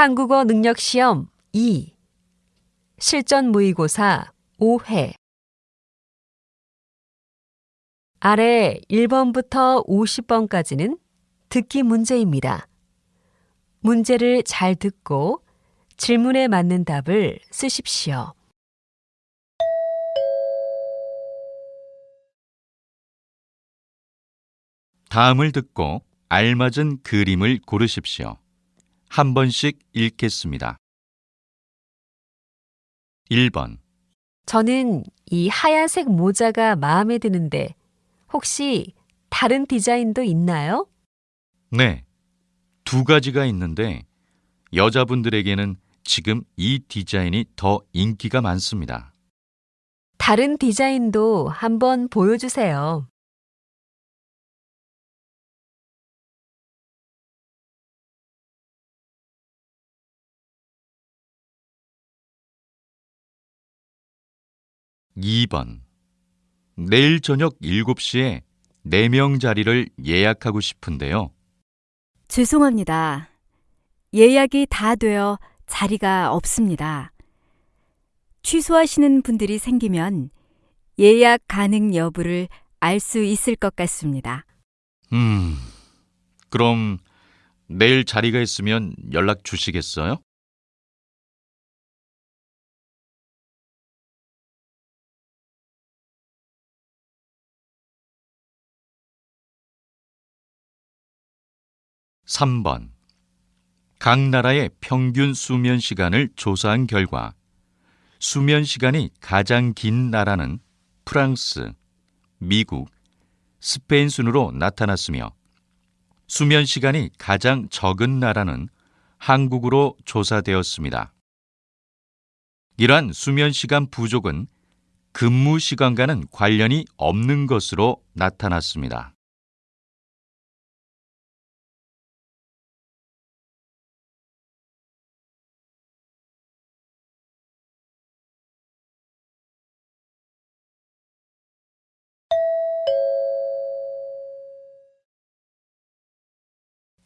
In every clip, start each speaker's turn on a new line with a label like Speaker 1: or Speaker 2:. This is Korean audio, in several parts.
Speaker 1: 한국어 능력 시험 2 실전 모의고사 5회 아래 1번부터 50번까지는 듣기 문제입니다. 문제를 잘 듣고 질문에 맞는 답을 쓰십시오.
Speaker 2: 다음을 듣고 알맞은 그림을 고르십시오. 한 번씩 읽겠습니다. 1번,
Speaker 1: 저는 이 하얀색 모자가 마음에 드는데 혹시 다른 디자인도 있나요?
Speaker 2: 네. 두 가지가 있는데 여자분들에게는 지금 이 디자인이 더 인기가 많습니다.
Speaker 1: 다른 디자인도 한번 보여주세요.
Speaker 2: 이번 내일 저녁 7시에 4명 자리를 예약하고 싶은데요.
Speaker 3: 죄송합니다. 예약이 다 되어 자리가 없습니다. 취소하시는 분들이 생기면 예약 가능 여부를 알 수 있을 것 같습니다.
Speaker 2: 음, 그럼 내일 자리가 있으면 연락 주시겠어요? 삼번각 나라의 평균 수면 시간을 조사한 결과 수면 시간이 가장 긴 나라는 프랑스, 미국, 스페인 순으로 나타났으며 수면 시간이 가장 적은 나라는 한국으로 조사되었습니다. 이러한 수면 시간 부족은 근무 시간과는 관련이 없는 것으로 나타났습니다.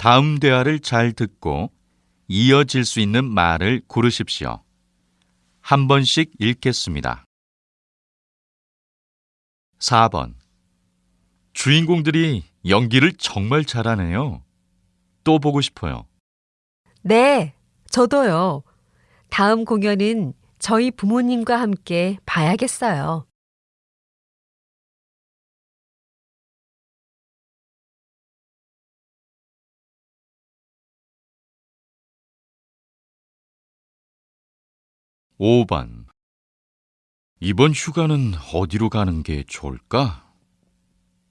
Speaker 2: 다음 대화를 잘 듣고 이어질 수 있는 말을 고르십시오. 한 번씩 읽겠습니다. 4번. 주인공들이 연기를 정말 잘하네요. 또 보고 싶어요.
Speaker 1: 네, 저도요. 다음 공연은 저희 부모님과 함께 봐야겠어요.
Speaker 2: 5번. 이번 휴가는 어디로 가는 게 좋을까?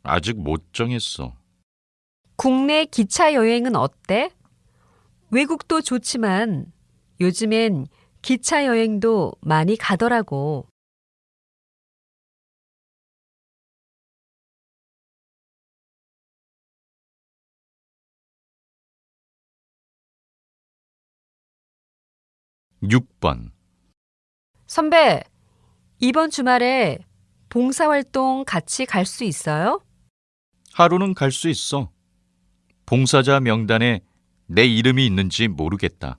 Speaker 2: 아직 못 정했어.
Speaker 1: 국내 기차 여행은 어때? 외국도 좋지만 요즘엔 기차 여행도 많이 가더라고.
Speaker 2: 6번.
Speaker 1: 선배, 이번 주말에 봉사활동 같이 갈 수 있어요?
Speaker 2: 하루는 갈 수 있어. 봉사자 명단에 내 이름이 있는지 모르겠다.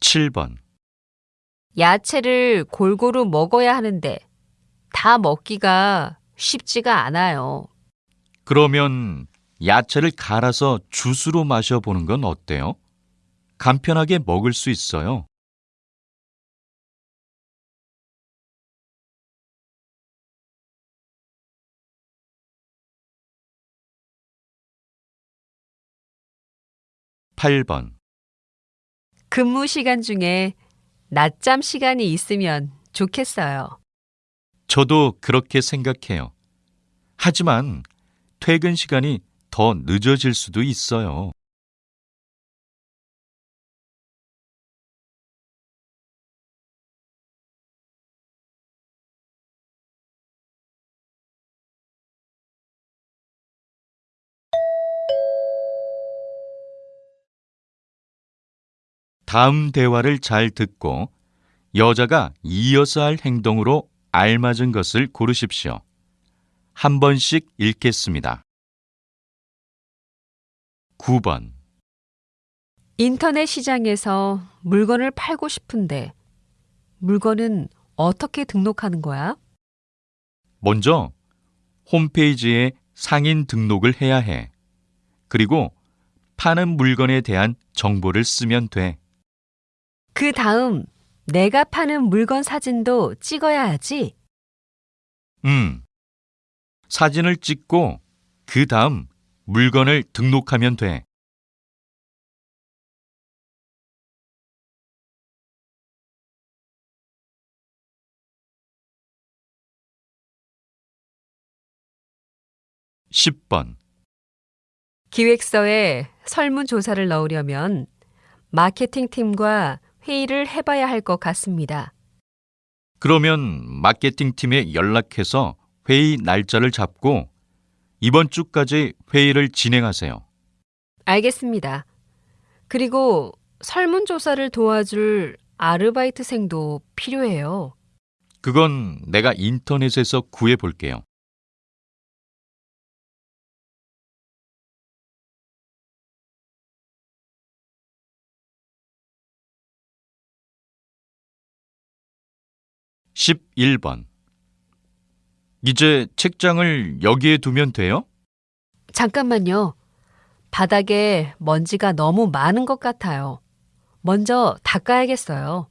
Speaker 2: 7번.
Speaker 1: 야채를 골고루 먹어야 하는데 다 먹기가 쉽지가 않아요.
Speaker 2: 그러면 야채를 갈아서 주스로 마셔보는 건 어때요? 간편하게 먹을 수 있어요. 8번.
Speaker 1: 근무 시간 중에 낮잠 시간이 있으면 좋겠어요.
Speaker 2: 저도 그렇게 생각해요. 하지만 퇴근 시간이 더 늦어질 수도 있어요. 다음 대화를 잘 듣고 여자가 이어서 할 행동으로 알맞은 것을 고르십시오. 한 번씩 읽겠습니다. 9번.
Speaker 1: 인터넷 시장에서 물건을 팔고 싶은데 물건은 어떻게 등록하는 거야?
Speaker 2: 먼저 홈페이지에 상인 등록을 해야 해. 그리고 파는 물건에 대한 정보를 쓰면 돼.
Speaker 1: 그 다음 내가 파는 물건 사진도 찍어야 하지?
Speaker 2: 음. 사진을 찍고 그 다음 물건을 등록하면 돼. (10번)
Speaker 1: 기획서에 설문조사를 넣으려면 마케팅 팀과 회의를 해봐야 할 것 같습니다.
Speaker 2: 그러면 마케팅 팀에 연락해서 회의 날짜를 잡고 이번 주까지 회의를 진행하세요.
Speaker 1: 알겠습니다. 그리고 설문조사를 도와줄 아르바이트생도 필요해요.
Speaker 2: 그건 내가 인터넷에서 구해 볼게요. (11번) 이제 책장을 여기에 두면 돼요?
Speaker 1: 잠깐만요. 바닥에 먼지가 너무 많은 것 같아요. 먼저 닦아야겠어요.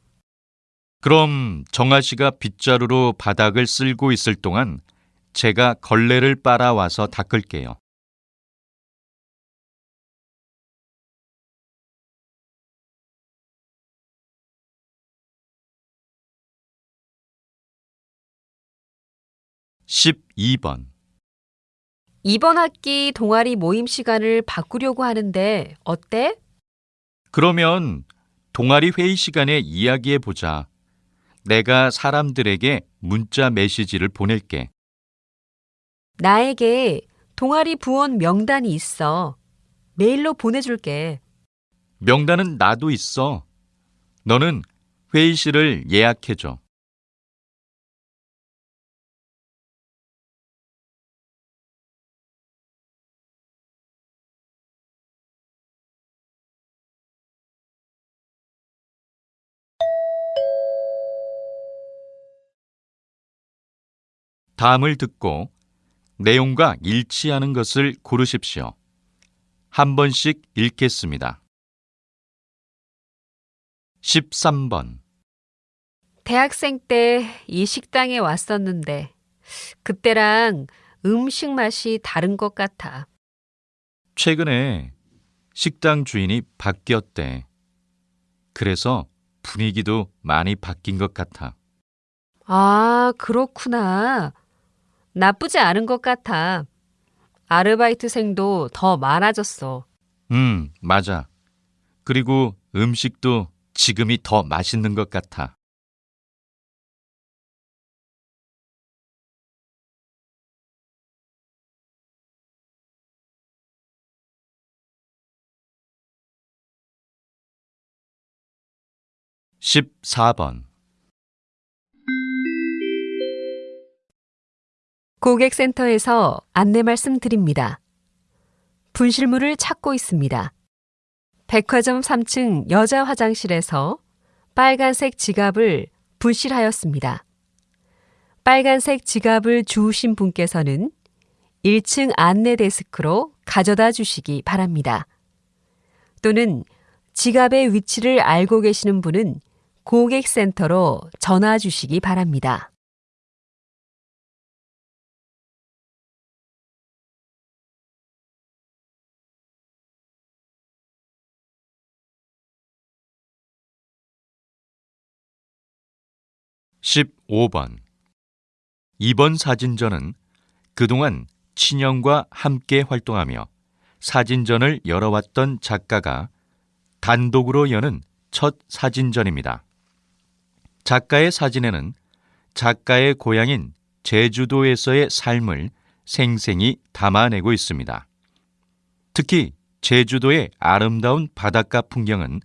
Speaker 2: 그럼 정아 씨가 빗자루로 바닥을 쓸고 있을 동안 제가 걸레를 빨아 와서 닦을게요. (12번)
Speaker 1: 이번 학기 동아리 모임 시간을 바꾸려고 하는데 어때?
Speaker 2: 그러면 동아리 회의 시간에 이야기해 보자. 내가 사람들에게 문자 메시지를 보낼게.
Speaker 1: 나에게 동아리 부원 명단이 있어. 메일로 보내줄게.
Speaker 2: 명단은 나도 있어. 너는 회의실을 예약해 줘. 다음을 듣고 내용과 일치하는 것을 고르십시오. 한 번씩 읽겠습니다. 13번
Speaker 1: 대학생 때 이 식당에 왔었는데 그때랑 음식 맛이 다른 것 같아.
Speaker 2: 최근에 식당 주인이 바뀌었대. 그래서 분위기도 많이 바뀐 것 같아.
Speaker 1: 아, 그렇구나. 나쁘지 않은 것 같아. 아르바이트생도 더 많아졌어.
Speaker 2: 음, 맞아. 그리고 음식도 지금이 더 맛있는 것 같아. (14번)
Speaker 1: 고객센터에서 안내 말씀드립니다. 분실물을 찾고 있습니다. 백화점 3층 여자 화장실에서 빨간색 지갑을 분실하였습니다. 빨간색 지갑을 주우신 분께서는 1층 안내 데스크로 가져다 주시기 바랍니다. 또는 지갑의 위치를 알고 계시는 분은 고객센터로 전화 주시기 바랍니다.
Speaker 2: (15번) 이번 사진전은 그동안 친형과 함께 활동하며 사진전을 열어왔던 작가가 단독으로 여는 첫 사진전입니다. 작가의 사진에는 작가의 고향인 제주도에서의 삶을 생생히 담아내고 있습니다. 특히 제주도의 아름다운 바닷가 풍경은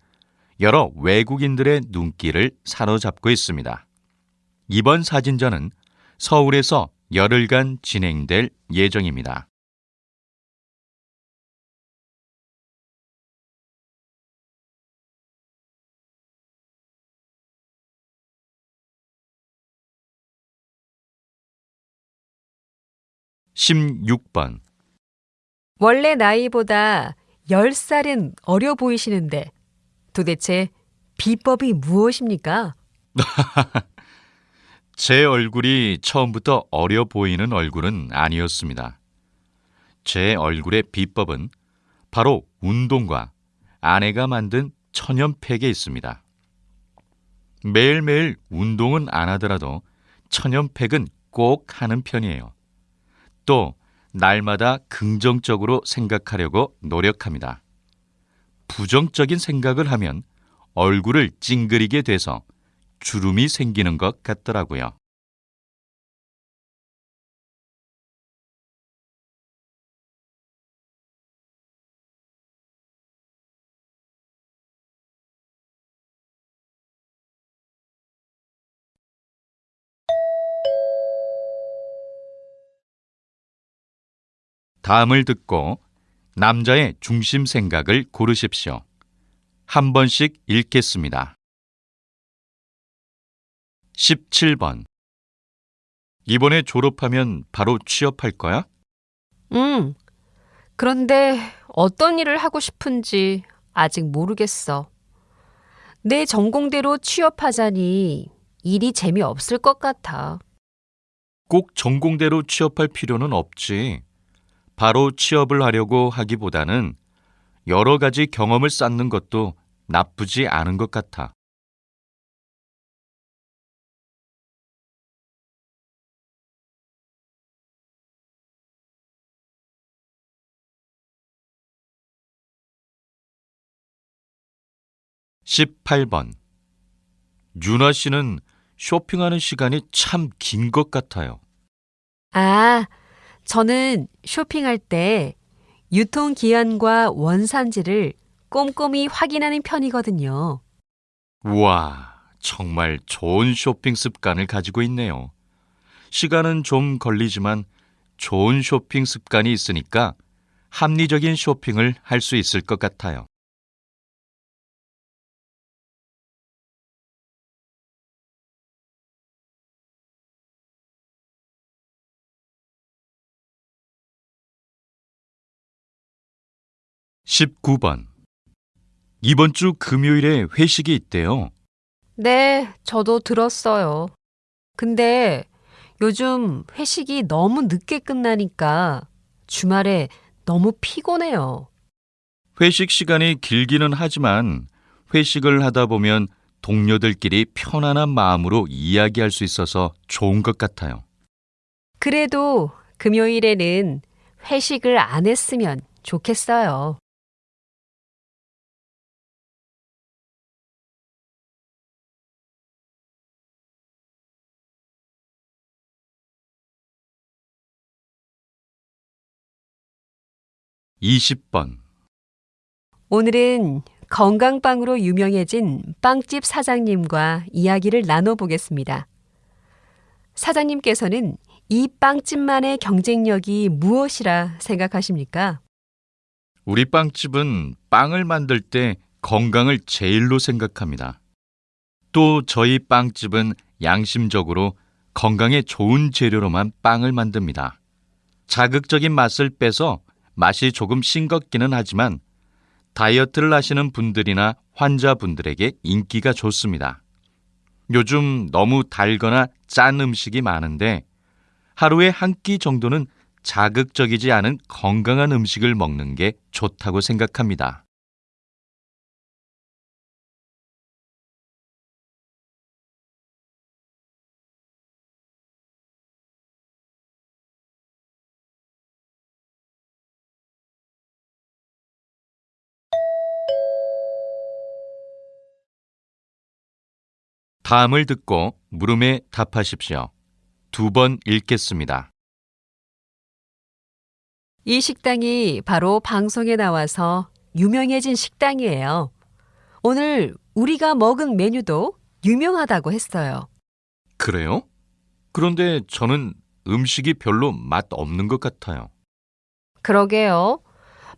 Speaker 2: 여러 외국인들의 눈길을 사로잡고 있습니다. 이번 사진전은 서울에서 열흘간 진행될 예정입니다. (16번)
Speaker 1: 원래 나이보다 10살은 어려 보이시는데 도대체 비법이 무엇입니까?
Speaker 2: 제 얼굴이 처음부터 어려 보이는 얼굴은 아니었습니다. 제 얼굴의 비법은 바로 운동과 아내가 만든 천연팩에 있습니다. 매일매일 운동은 안 하더라도 천연팩은 꼭 하는 편이에요. 또 날마다 긍정적으로 생각하려고 노력합니다. 부정적인 생각을 하면 얼굴을 찡그리게 돼서 주름이 생기는 것 같더라고요. 다음을 듣고 남자의 중심 생각을 고르십시오. 한 번씩 읽겠습니다. 17번. 이번에 졸업하면 바로 취업할 거야?
Speaker 1: 음. 그런데 어떤 일을 하고 싶은지 아직 모르겠어. 내 전공대로 취업하자니 일이 재미없을 것 같아.
Speaker 2: 꼭 전공대로 취업할 필요는 없지. 바로 취업을 하려고 하기보다는 여러 가지 경험을 쌓는 것도 나쁘지 않은 것 같아. (18번) 윤아 씨는 쇼핑하는 시간이 참 긴 것 같아요.
Speaker 1: 아, 저는 쇼핑할 때 유통기한과 원산지를 꼼꼼히 확인하는 편이거든요.
Speaker 2: 우와, 정말 좋은 쇼핑 습관을 가지고 있네요. 시간은 좀 걸리지만 좋은 쇼핑 습관이 있으니까 합리적인 쇼핑을 할 수 있을 것 같아요. (19번) 이번 주 금요일에 회식이 있대요.
Speaker 1: 네, 저도 들었어요. 근데 요즘 회식이 너무 늦게 끝나니까 주말에 너무 피곤해요.
Speaker 2: 회식 시간이 길기는 하지만 회식을 하다 보면 동료들끼리 편안한 마음으로 이야기할 수 있어서 좋은 것 같아요.
Speaker 1: 그래도 금요일에는 회식을 안 했으면 좋겠어요.
Speaker 2: (20번)
Speaker 1: 오늘은 건강빵으로 유명해진 빵집 사장님과 이야기를 나눠보겠습니다. 사장님께서는 이 빵집만의 경쟁력이 무엇이라 생각하십니까?
Speaker 2: 우리 빵집은 빵을 만들 때 건강을 제일로 생각합니다. 또 저희 빵집은 양심적으로 건강에 좋은 재료로만 빵을 만듭니다. 자극적인 맛을 빼서 맛이 조금 싱겁기는 하지만 다이어트를 하시는 분들이나 환자분들에게 인기가 좋습니다. 요즘 너무 달거나 짠 음식이 많은데 하루에 한 끼 정도는 자극적이지 않은 건강한 음식을 먹는 게 좋다고 생각합니다. 다음을 듣고 물음에 답하십시오. 두 번 읽겠습니다.
Speaker 1: 이 식당이 바로 방송에 나와서 유명해진 식당이에요. 오늘 우리가 먹은 메뉴도 유명하다고 했어요.
Speaker 2: 그래요? 그런데 저는 음식이 별로 맛 없는 것 같아요.
Speaker 1: 그러게요.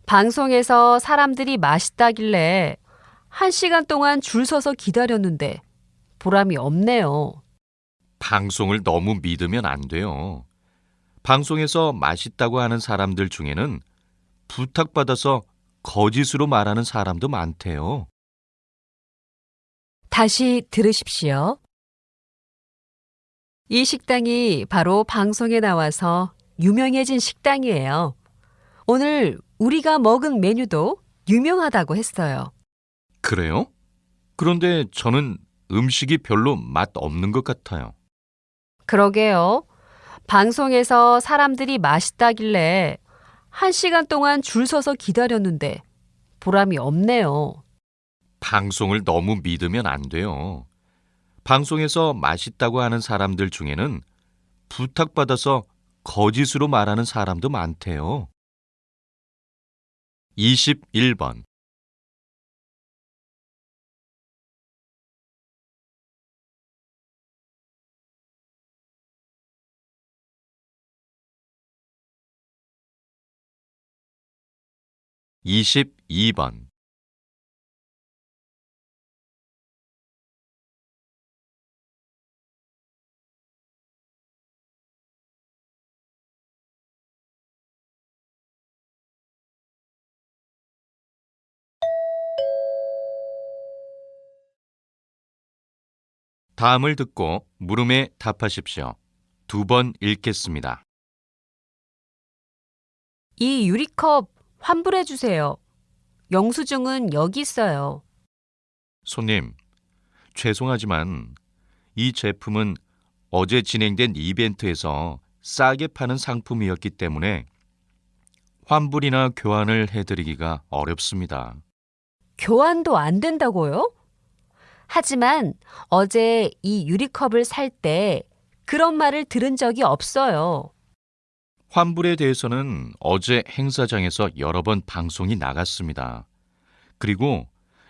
Speaker 1: 방송에서 사람들이 맛있다길래 한 시간 동안 줄 서서 기다렸는데 보람이 없네요.
Speaker 2: 방송을 너무 믿으면 안 돼요. 방송에서 맛있다고 하는 사람들 중에는 부탁받아서 거짓으로 말하는 사람도 많대요.
Speaker 1: 다시 들으십시오. 이 식당이 바로 방송에 나와서 유명해진 식당이에요. 오늘 우리가 먹은 메뉴도 유명하다고 했어요.
Speaker 2: 그래요? 그런데 저는 음식이 별로 맛 없는 것 같아요.
Speaker 1: 그러게요. 방송에서 사람들이 맛있다길래 한 시간 동안 줄 서서 기다렸는데 보람이 없네요.
Speaker 2: 방송을 너무 믿으면 안 돼요. 방송에서 맛있다고 하는 사람들 중에는 부탁받아서 거짓으로 말하는 사람도 많대요. 21번 22번 다음을 듣고 물음에 답하십시오. 두 번 읽겠습니다.
Speaker 1: 이 유리컵 환불해 주세요. 영수증은 여기 있어요.
Speaker 2: 손님, 죄송하지만 이 제품은 어제 진행된 이벤트에서 싸게 파는 상품이었기 때문에 환불이나 교환을 해드리기가 어렵습니다.
Speaker 1: 교환도 안 된다고요? 하지만 어제 이 유리컵을 살 때 그런 말을 들은 적이 없어요.
Speaker 2: 환불에 대해서는 어제 행사장에서 여러 번 방송이 나갔습니다. 그리고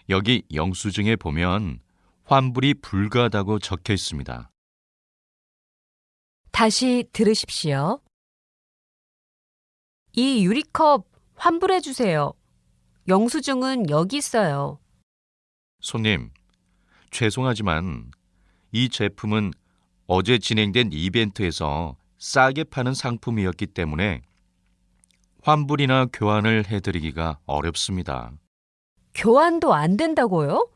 Speaker 2: 여기 영수증에 보면 환불이 불가하다고 적혀 있습니다.
Speaker 1: 다시 들으십시오. 이 유리컵 환불해 주세요. 영수증은 여기 있어요.
Speaker 2: 손님, 죄송하지만 이 제품은 어제 진행된 이벤트에서 싸게 파는 상품이었기 때문에 환불이나 교환을 해드리기가 어렵습니다.
Speaker 1: 교환도 안 된다고요?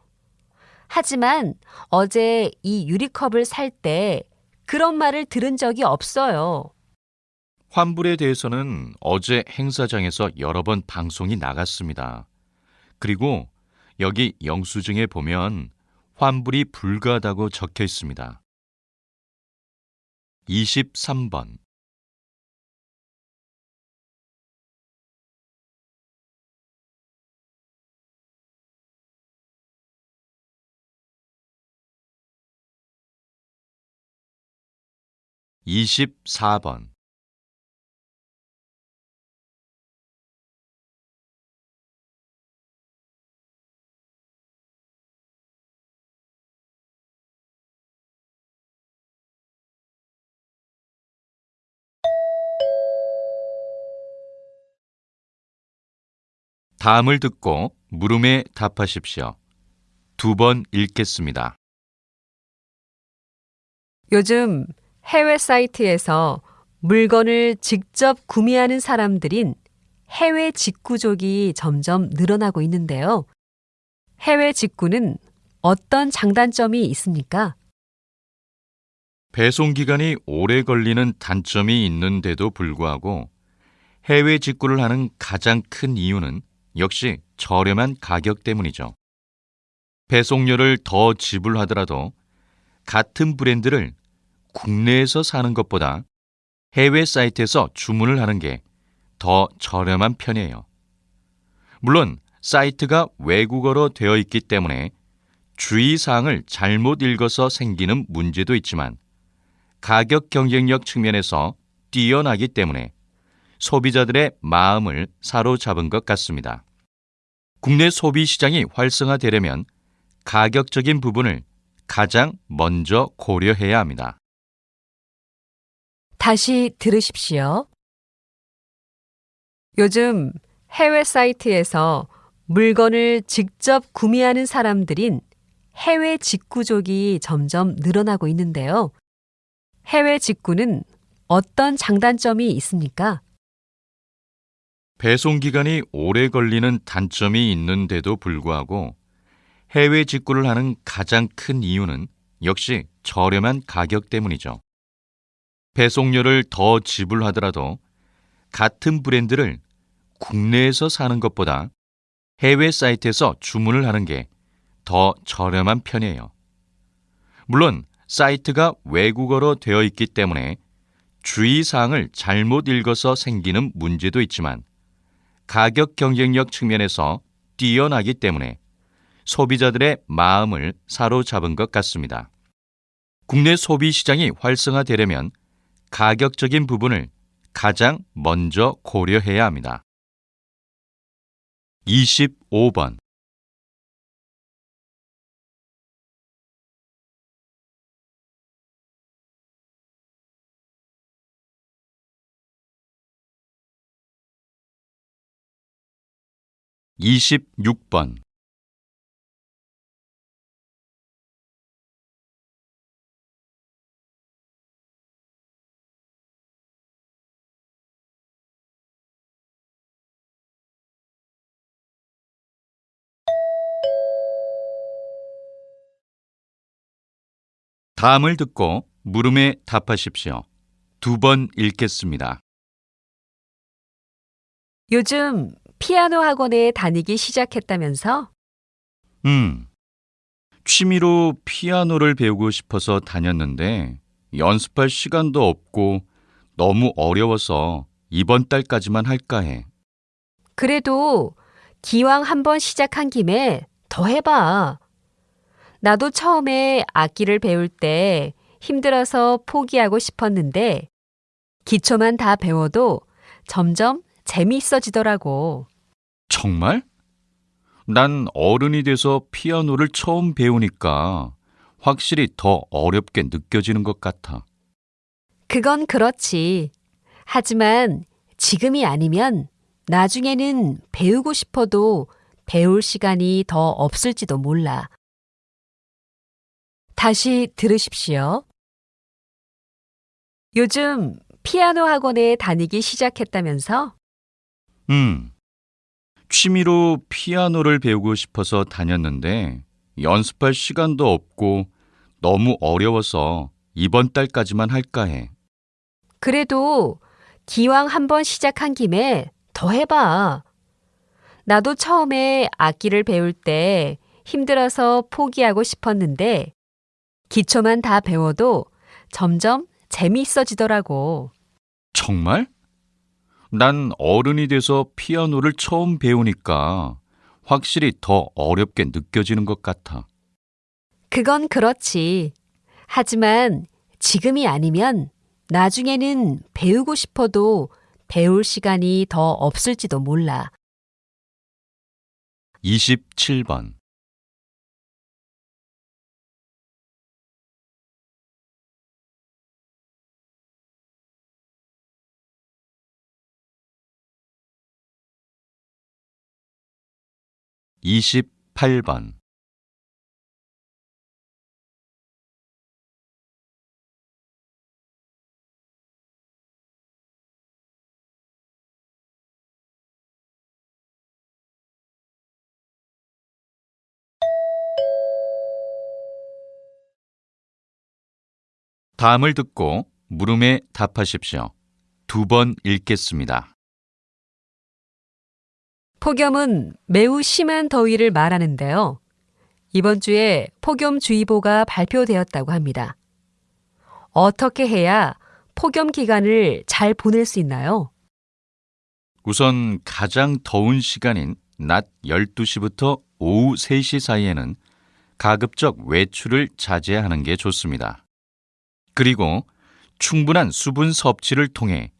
Speaker 1: 하지만 어제 이 유리컵을 살 때 그런 말을 들은 적이 없어요.
Speaker 2: 환불에 대해서는 어제 행사장에서 여러 번 방송이 나갔습니다. 그리고 여기 영수증에 보면 환불이 불가하다고 적혀 있습니다. 23번. 24번 다음을 듣고 물음에 답하십시오. 두 번 읽겠습니다.
Speaker 1: 요즘 해외 사이트에서 물건을 직접 구매하는 사람들인 해외 직구족이 점점 늘어나고 있는데요. 해외 직구는 어떤 장단점이 있습니까?
Speaker 2: 배송 기간이 오래 걸리는 단점이 있는데도 불구하고 해외 직구를 하는 가장 큰 이유는 역시 저렴한 가격 때문이죠. 배송료를 더 지불하더라도 같은 브랜드를 국내에서 사는 것보다 해외 사이트에서 주문을 하는 게 더 저렴한 편이에요. 물론 사이트가 외국어로 되어 있기 때문에 주의사항을 잘못 읽어서 생기는 문제도 있지만 가격 경쟁력 측면에서 뛰어나기 때문에 소비자들의 마음을 사로잡은 것 같습니다. 국내 소비 시장이 활성화되려면 가격적인 부분을 가장 먼저 고려해야 합니다.
Speaker 1: 다시 들으십시오. 요즘 해외 사이트에서 물건을 직접 구매하는 사람들인 해외 직구족이 점점 늘어나고 있는데요. 해외 직구는 어떤 장단점이 있습니까?
Speaker 2: 배송 기간이 오래 걸리는 단점이 있는데도 불구하고 해외 직구를 하는 가장 큰 이유는 역시 저렴한 가격 때문이죠. 배송료를 더 지불하더라도 같은 브랜드를 국내에서 사는 것보다 해외 사이트에서 주문을 하는 게 더 저렴한 편이에요. 물론 사이트가 외국어로 되어 있기 때문에 주의사항을 잘못 읽어서 생기는 문제도 있지만 가격 경쟁력 측면에서 뛰어나기 때문에 소비자들의 마음을 사로잡은 것 같습니다. 국내 소비 시장이 활성화되려면 가격적인 부분을 가장 먼저 고려해야 합니다. 25번 26번 다음을 듣고 물음에 답하십시오. 두 번 읽겠습니다.
Speaker 1: 요즘 피아노 학원에 다니기 시작했다면서?
Speaker 2: 음. 취미로 피아노를 배우고 싶어서 다녔는데 연습할 시간도 없고 너무 어려워서 이번 달까지만 할까 해.
Speaker 1: 그래도 기왕 한번 시작한 김에 더 해봐. 나도 처음에 악기를 배울 때 힘들어서 포기하고 싶었는데 기초만 다 배워도 점점 재미있어지더라고.
Speaker 2: 정말? 난 어른이 돼서 피아노를 처음 배우니까 확실히 더 어렵게 느껴지는 것 같아.
Speaker 1: 그건 그렇지. 하지만 지금이 아니면 나중에는 배우고 싶어도 배울 시간이 더 없을지도 몰라. 다시 들으십시오. 요즘 피아노 학원에 다니기 시작했다면서?
Speaker 2: 음. 취미로 피아노를 배우고 싶어서 다녔는데 연습할 시간도 없고 너무 어려워서 이번 달까지만 할까 해.
Speaker 1: 그래도 기왕 한번 시작한 김에 더 해봐. 나도 처음에 악기를 배울 때 힘들어서 포기하고 싶었는데 기초만 다 배워도 점점 재미있어지더라고.
Speaker 2: 정말? 난 어른이 돼서 피아노를 처음 배우니까 확실히 더 어렵게 느껴지는 것 같아.
Speaker 1: 그건 그렇지. 하지만 지금이 아니면 나중에는 배우고 싶어도 배울 시간이 더 없을지도 몰라.
Speaker 2: 27번. 이십팔 번 다음을 듣고 물음에 답하십시오. 두 번 읽겠습니다.
Speaker 1: 폭염은 매우 심한 더위를 말하는데요. 이번 주에 폭염주의보가 발표되었다고 합니다. 어떻게 해야 폭염 기간을 잘 보낼 수 있나요?
Speaker 2: 우선 가장 더운 시간인 낮 12시부터 오후 3시 사이에는 가급적 외출을 자제하는 게 좋습니다. 그리고 충분한 수분 섭취를 통해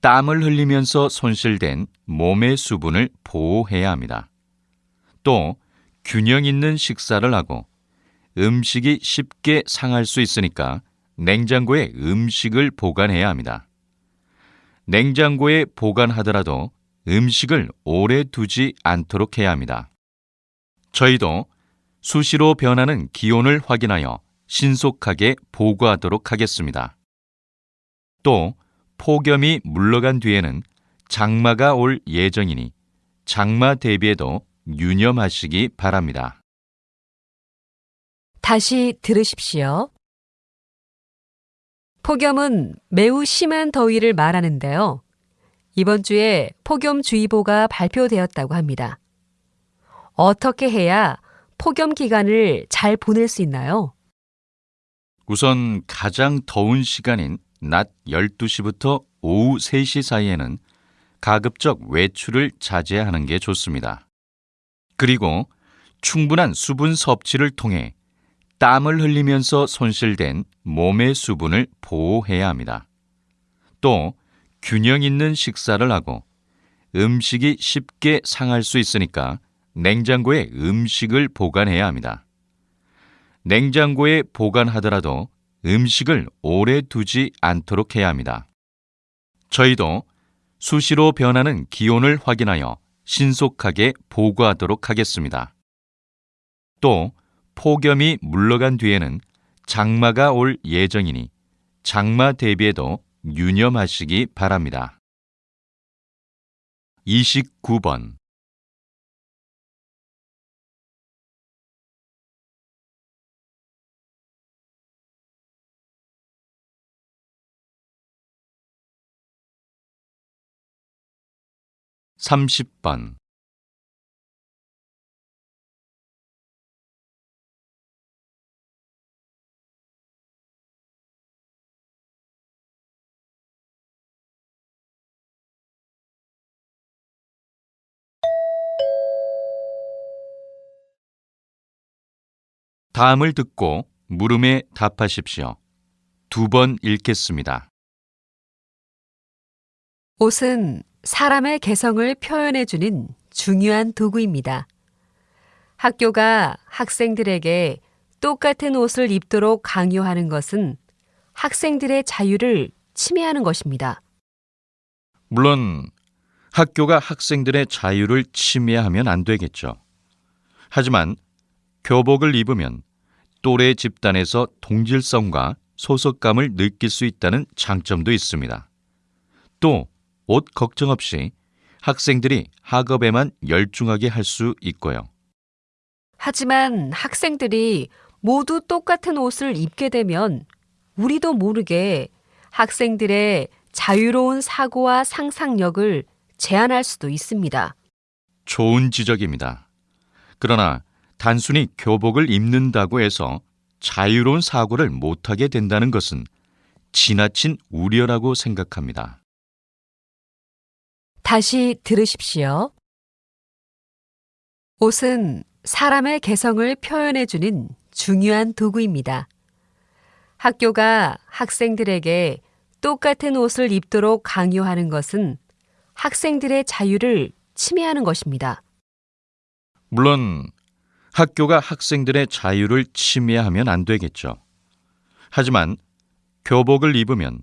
Speaker 2: 땀을 흘리면서 손실된 몸의 수분을 보호해야 합니다. 또 균형 있는 식사를 하고 음식이 쉽게 상할 수 있으니까 냉장고에 음식을 보관해야 합니다. 냉장고에 보관하더라도 음식을 오래 두지 않도록 해야 합니다. 저희도 수시로 변하는 기온을 확인하여 신속하게 보고하도록 하겠습니다. 또 폭염이 물러간 뒤에는 장마가 올 예정이니 장마 대비에도 유념하시기 바랍니다.
Speaker 1: 다시 들으십시오. 폭염은 매우 심한 더위를 말하는데요. 이번 주에 폭염주의보가 발표되었다고 합니다. 어떻게 해야 폭염 기간을 잘 보낼 수 있나요?
Speaker 2: 우선 가장 더운 시간인 낮 12시부터 오후 3시 사이에는 가급적 외출을 자제하는 게 좋습니다. 그리고 충분한 수분 섭취를 통해 땀을 흘리면서 손실된 몸의 수분을 보호해야 합니다. 또 균형 있는 식사를 하고 음식이 쉽게 상할 수 있으니까 냉장고에 음식을 보관해야 합니다. 냉장고에 보관하더라도 음식을 오래 두지 않도록 해야 합니다. 저희도 수시로 변하는 기온을 확인하여 신속하게 보고하도록 하겠습니다. 또 폭염이 물러간 뒤에는 장마가 올 예정이니 장마 대비에도 유념하시기 바랍니다. 29번 30번 다음을 듣고 물음에 답하십시오. 두 번 읽겠습니다.
Speaker 1: 옷은 사람의 개성을 표현해주는 중요한 도구입니다. 학교가 학생들에게 똑같은 옷을 입도록 강요하는 것은 학생들의 자유를 침해하는 것입니다.
Speaker 2: 물론 학교가 학생들의 자유를 침해하면 안 되겠죠. 하지만 교복을 입으면 또래 집단에서 동질성과 소속감을 느낄 수 있다는 장점도 있습니다. 또 옷 걱정 없이 학생들이 학업에만 열중하게 할 수 있고요.
Speaker 1: 하지만 학생들이 모두 똑같은 옷을 입게 되면 우리도 모르게 학생들의 자유로운 사고와 상상력을 제한할 수도 있습니다.
Speaker 2: 좋은 지적입니다. 그러나 단순히 교복을 입는다고 해서 자유로운 사고를 못하게 된다는 것은 지나친 우려라고 생각합니다.
Speaker 1: 다시 들으십시오. 옷은 사람의 개성을 표현해주는 중요한 도구입니다. 학교가 학생들에게 똑같은 옷을 입도록 강요하는 것은 학생들의 자유를 침해하는 것입니다.
Speaker 2: 물론 학교가 학생들의 자유를 침해하면 안 되겠죠. 하지만 교복을 입으면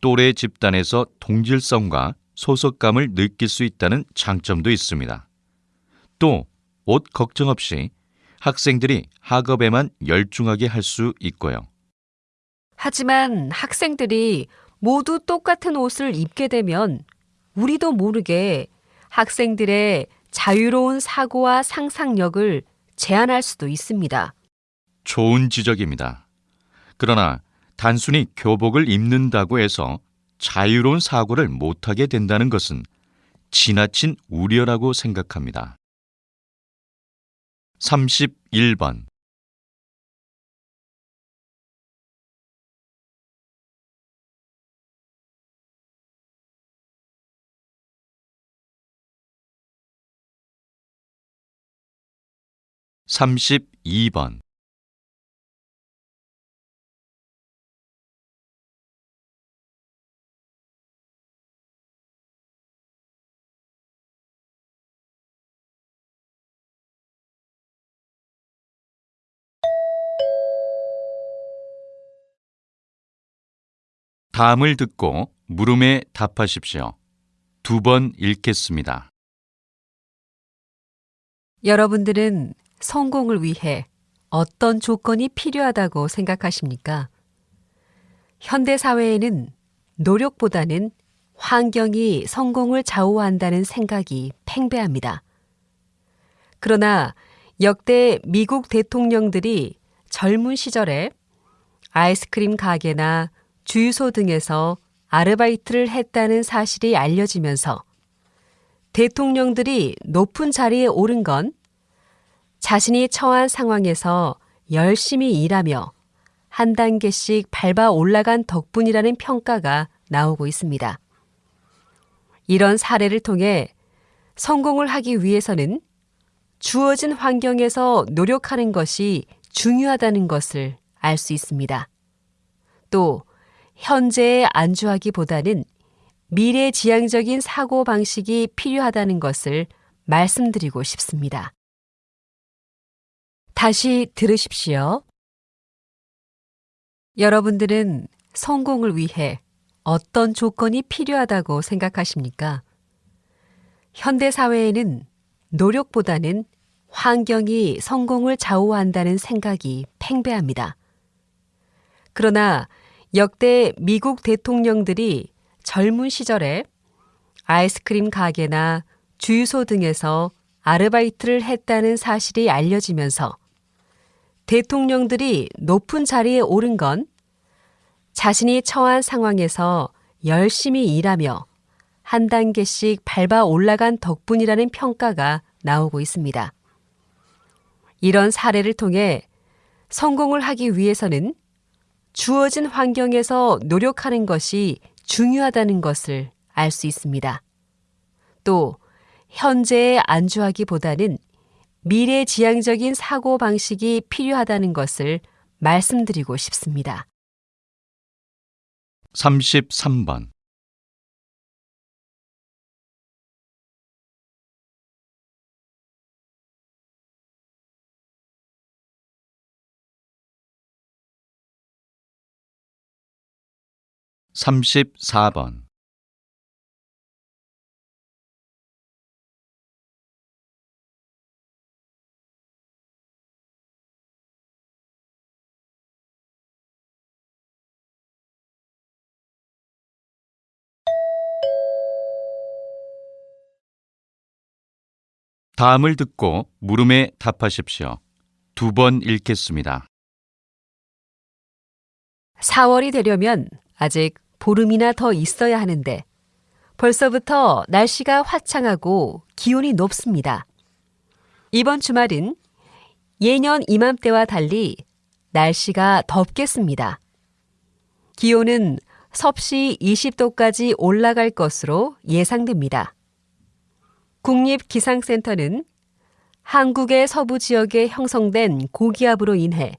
Speaker 2: 또래 집단에서 동질성과 소속감을 느낄 수 있다는 장점도 있습니다. 또 옷 걱정 없이 학생들이 학업에만 열중하게 할 수 있고요.
Speaker 1: 하지만 학생들이 모두 똑같은 옷을 입게 되면 우리도 모르게 학생들의 자유로운 사고와 상상력을 제한할 수도 있습니다.
Speaker 2: 좋은 지적입니다. 그러나 단순히 교복을 입는다고 해서 자유로운 사고를 못하게 된다는 것은 지나친 우려라고 생각합니다. 31번 32번 다음을 듣고 물음에 답하십시오. 두 번 읽겠습니다.
Speaker 1: 여러분들은 성공을 위해 어떤 조건이 필요하다고 생각하십니까? 현대 사회에는 노력보다는 환경이 성공을 좌우한다는 생각이 팽배합니다. 그러나 역대 미국 대통령들이 젊은 시절에 아이스크림 가게나 주유소 등에서 아르바이트를 했다는 사실이 알려지면서 대통령들이 높은 자리에 오른 건 자신이 처한 상황에서 열심히 일하며 한 단계씩 밟아 올라간 덕분이라는 평가가 나오고 있습니다. 이런 사례를 통해 성공을 하기 위해서는 주어진 환경에서 노력하는 것이 중요하다는 것을 알 수 있습니다. 또 현재에 안주하기보다는 미래 지향적인 사고 방식이 필요하다는 것을 말씀드리고 싶습니다. 다시 들으십시오. 여러분들은 성공을 위해 어떤 조건이 필요하다고 생각하십니까? 현대 사회에는 노력보다는 환경이 성공을 좌우한다는 생각이 팽배합니다. 그러나 역대 미국 대통령들이 젊은 시절에 아이스크림 가게나 주유소 등에서 아르바이트를 했다는 사실이 알려지면서 대통령들이 높은 자리에 오른 건 자신이 처한 상황에서 열심히 일하며 한 단계씩 밟아 올라간 덕분이라는 평가가 나오고 있습니다. 이런 사례를 통해 성공을 하기 위해서는 주어진 환경에서 노력하는 것이 중요하다는 것을 알 수 있습니다. 또 현재에 안주하기보다는 미래 지향적인 사고 방식이 필요하다는 것을 말씀드리고 싶습니다.
Speaker 2: 33번. 삼십사 번 다음을 듣고 물음에 답하십시오. 두 번 읽겠습니다.
Speaker 1: 4월이 되려면 아직 보름이나 더 있어야 하는데 벌써부터 날씨가 화창하고 기온이 높습니다. 이번 주말은 예년 이맘때와 달리 날씨가 덥겠습니다. 기온은 섭씨 20도까지 올라갈 것으로 예상됩니다. 국립기상센터는 한국의 서부 지역에 형성된 고기압으로 인해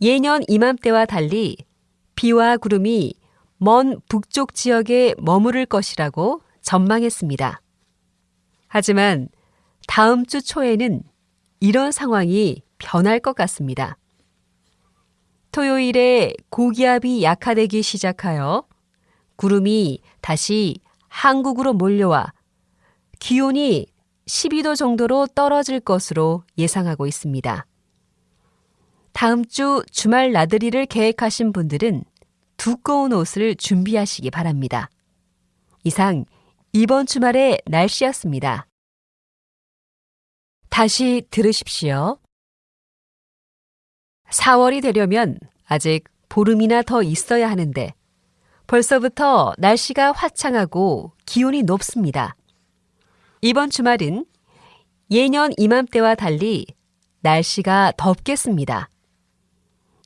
Speaker 1: 예년 이맘때와 달리 비와 구름이 먼 북쪽 지역에 머무를 것이라고 전망했습니다. 하지만 다음 주 초에는 이런 상황이 변할 것 같습니다. 토요일에 고기압이 약화되기 시작하여 구름이 다시 한국으로 몰려와 기온이 12도 정도로 떨어질 것으로 예상하고 있습니다. 다음 주 주말 나들이를 계획하신 분들은 두꺼운 옷을 준비하시기 바랍니다. 이상 이번 주말의 날씨였습니다. 다시 들으십시오. 4월이 되려면 아직 보름이나 더 있어야 하는데 벌써부터 날씨가 화창하고 기온이 높습니다. 이번 주말은 예년 이맘때와 달리 날씨가 덥겠습니다.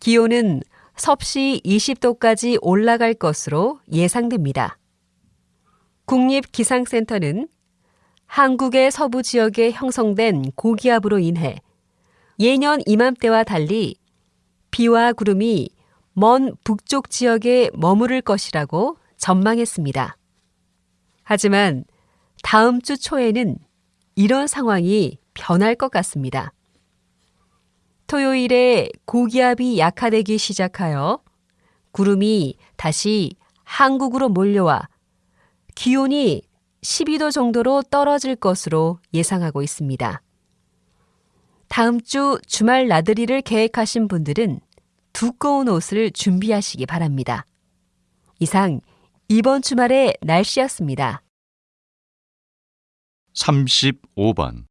Speaker 1: 기온은 섭씨 20도까지 올라갈 것으로 예상됩니다. 국립기상센터는 한국의 서부 지역에 형성된 고기압으로 인해 예년 이맘때와 달리 비와 구름이 먼 북쪽 지역에 머무를 것이라고 전망했습니다. 하지만 다음 주 초에는 이런 상황이 변할 것 같습니다. 토요일에 고기압이 약화되기 시작하여 구름이 다시 한국으로 몰려와 기온이 12도 정도로 떨어질 것으로 예상하고 있습니다. 다음 주 주말 나들이를 계획하신 분들은 두꺼운 옷을 준비하시기 바랍니다. 이상 이번 주말의 날씨였습니다.
Speaker 2: 35번.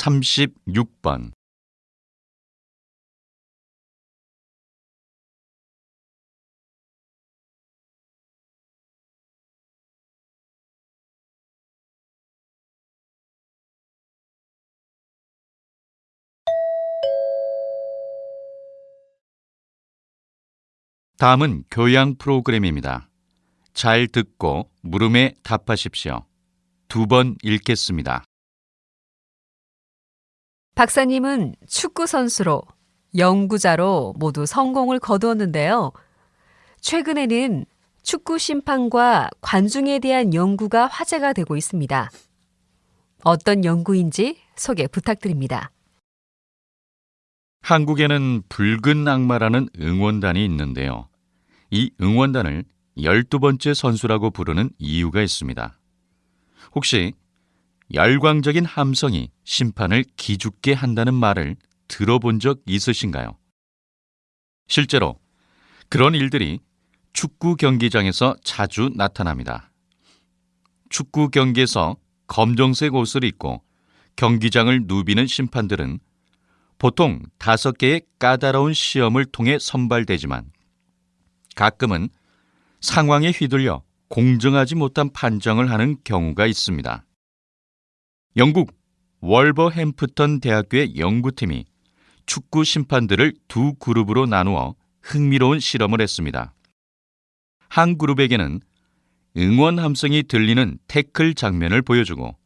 Speaker 2: 삼십육 번 다음은 교양 프로그램입니다. 잘 듣고 물음에 답하십시오. 두 번 읽겠습니다.
Speaker 1: 박사님은 축구 선수로, 연구자로 모두 성공을 거두었는데요. 최근에는 축구 심판과 관중에 대한 연구가 화제가 되고 있습니다. 어떤 연구인지 소개 부탁드립니다.
Speaker 2: 한국에는 붉은 악마라는 응원단이 있는데요. 이 응원단을 12번째 선수라고 부르는 이유가 있습니다. 혹시 열광적인 함성이 심판을 기죽게 한다는 말을 들어본 적 있으신가요? 실제로 그런 일들이 축구 경기장에서 자주 나타납니다. 축구 경기에서 검정색 옷을 입고 경기장을 누비는 심판들은 보통 다섯 개의 까다로운 시험을 통해 선발되지만 가끔은 상황에 휘둘려 공정하지 못한 판정을 하는 경우가 있습니다. 영국 월버햄프턴 대학교의 연구팀이 축구 심판들을 두 그룹으로 나누어 흥미로운 실험을 했습니다. 한 그룹에게는 응원 함성이 들리는 태클 장면을 보여주고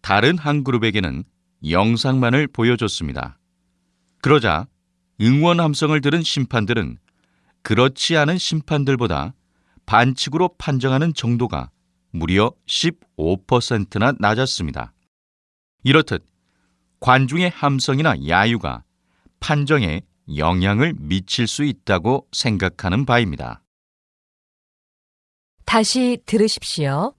Speaker 2: 다른 한 그룹에게는 영상만을 보여줬습니다. 그러자 응원 함성을 들은 심판들은 그렇지 않은 심판들보다 반칙으로 판정하는 정도가 무려 15%나 낮았습니다. 이렇듯 관중의 함성이나 야유가 판정에 영향을 미칠 수 있다고 생각하는 바입니다.
Speaker 1: 다시 들으십시오.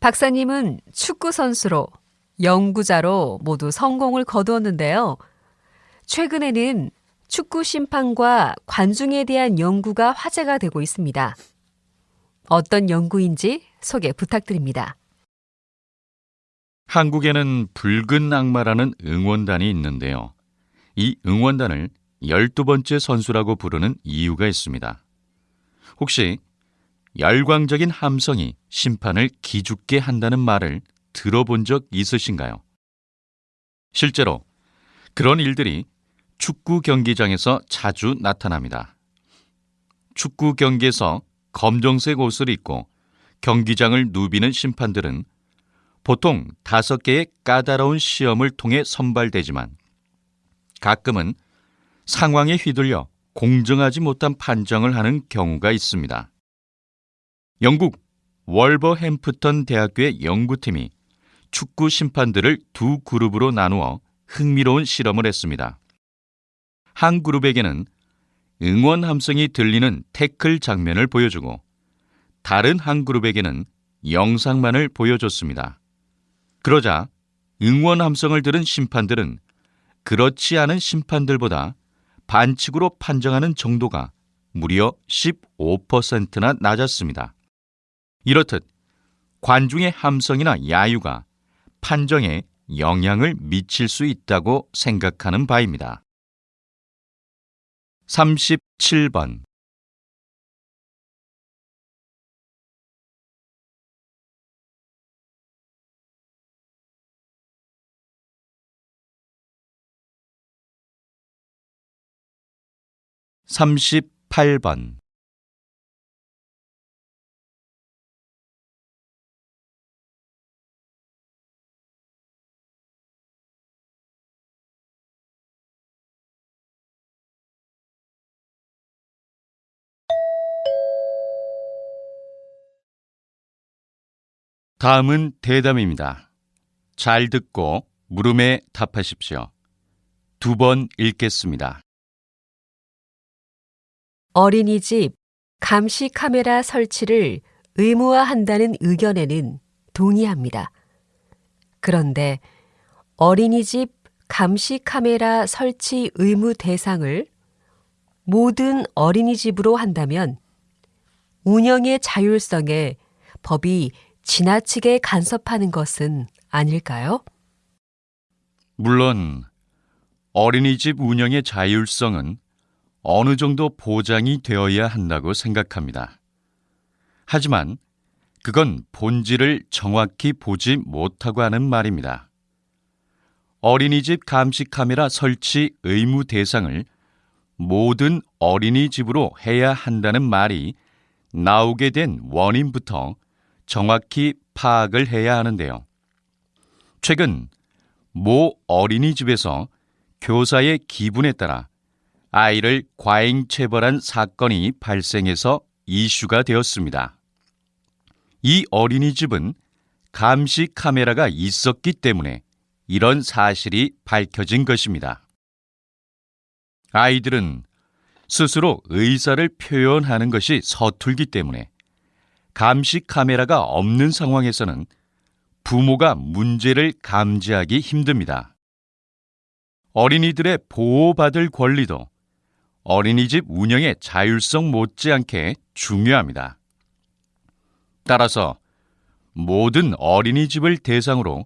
Speaker 1: 박사님은 축구 선수로, 연구자로 모두 성공을 거두었는데요. 최근에는 축구 심판과 관중에 대한 연구가 화제가 되고 있습니다. 어떤 연구인지 소개 부탁드립니다.
Speaker 2: 한국에는 붉은 악마라는 응원단이 있는데요. 이 응원단을 12번째 선수라고 부르는 이유가 있습니다. 혹시 열광적인 함성이 심판을 기죽게 한다는 말을 들어본 적 있으신가요? 실제로 그런 일들이 축구 경기장에서 자주 나타납니다. 축구 경기에서 검정색 옷을 입고 경기장을 누비는 심판들은 보통 다섯 개의 까다로운 시험을 통해 선발되지만 가끔은 상황에 휘둘려 공정하지 못한 판정을 하는 경우가 있습니다. 영국 월버햄프턴 대학교의 연구팀이 축구 심판들을 두 그룹으로 나누어 흥미로운 실험을 했습니다. 한 그룹에게는 응원 함성이 들리는 태클 장면을 보여주고 다른 한 그룹에게는 영상만을 보여줬습니다. 그러자 응원 함성을 들은 심판들은 그렇지 않은 심판들보다 반칙으로 판정하는 정도가 무려 15%나 낮았습니다. 이렇듯 관중의 함성이나 야유가 판정에 영향을 미칠 수 있다고 생각하는 바입니다. 37번 삼십팔 번 다음은 대담입니다. 잘 듣고 물음에 답하십시오. 두 번 읽겠습니다.
Speaker 1: 어린이집 감시 카메라 설치를 의무화한다는 의견에는 동의합니다. 그런데 어린이집 감시 카메라 설치 의무 대상을 모든 어린이집으로 한다면 운영의 자율성에 법이 지나치게 간섭하는 것은 아닐까요?
Speaker 2: 물론 어린이집 운영의 자율성은 어느 정도 보장이 되어야 한다고 생각합니다. 하지만 그건 본질을 정확히 보지 못하고 하는 말입니다. 어린이집 감시 카메라 설치 의무 대상을 모든 어린이집으로 해야 한다는 말이 나오게 된 원인부터 정확히 파악을 해야 하는데요. 최근 모 어린이집에서 교사의 기분에 따라 아이를 과잉 체벌한 사건이 발생해서 이슈가 되었습니다. 이 어린이집은 감시 카메라가 있었기 때문에 이런 사실이 밝혀진 것입니다. 아이들은 스스로 의사를 표현하는 것이 서툴기 때문에 감시 카메라가 없는 상황에서는 부모가 문제를 감지하기 힘듭니다. 어린이들의 보호받을 권리도 어린이집 운영의 자율성 못지않게 중요합니다. 따라서 모든 어린이집을 대상으로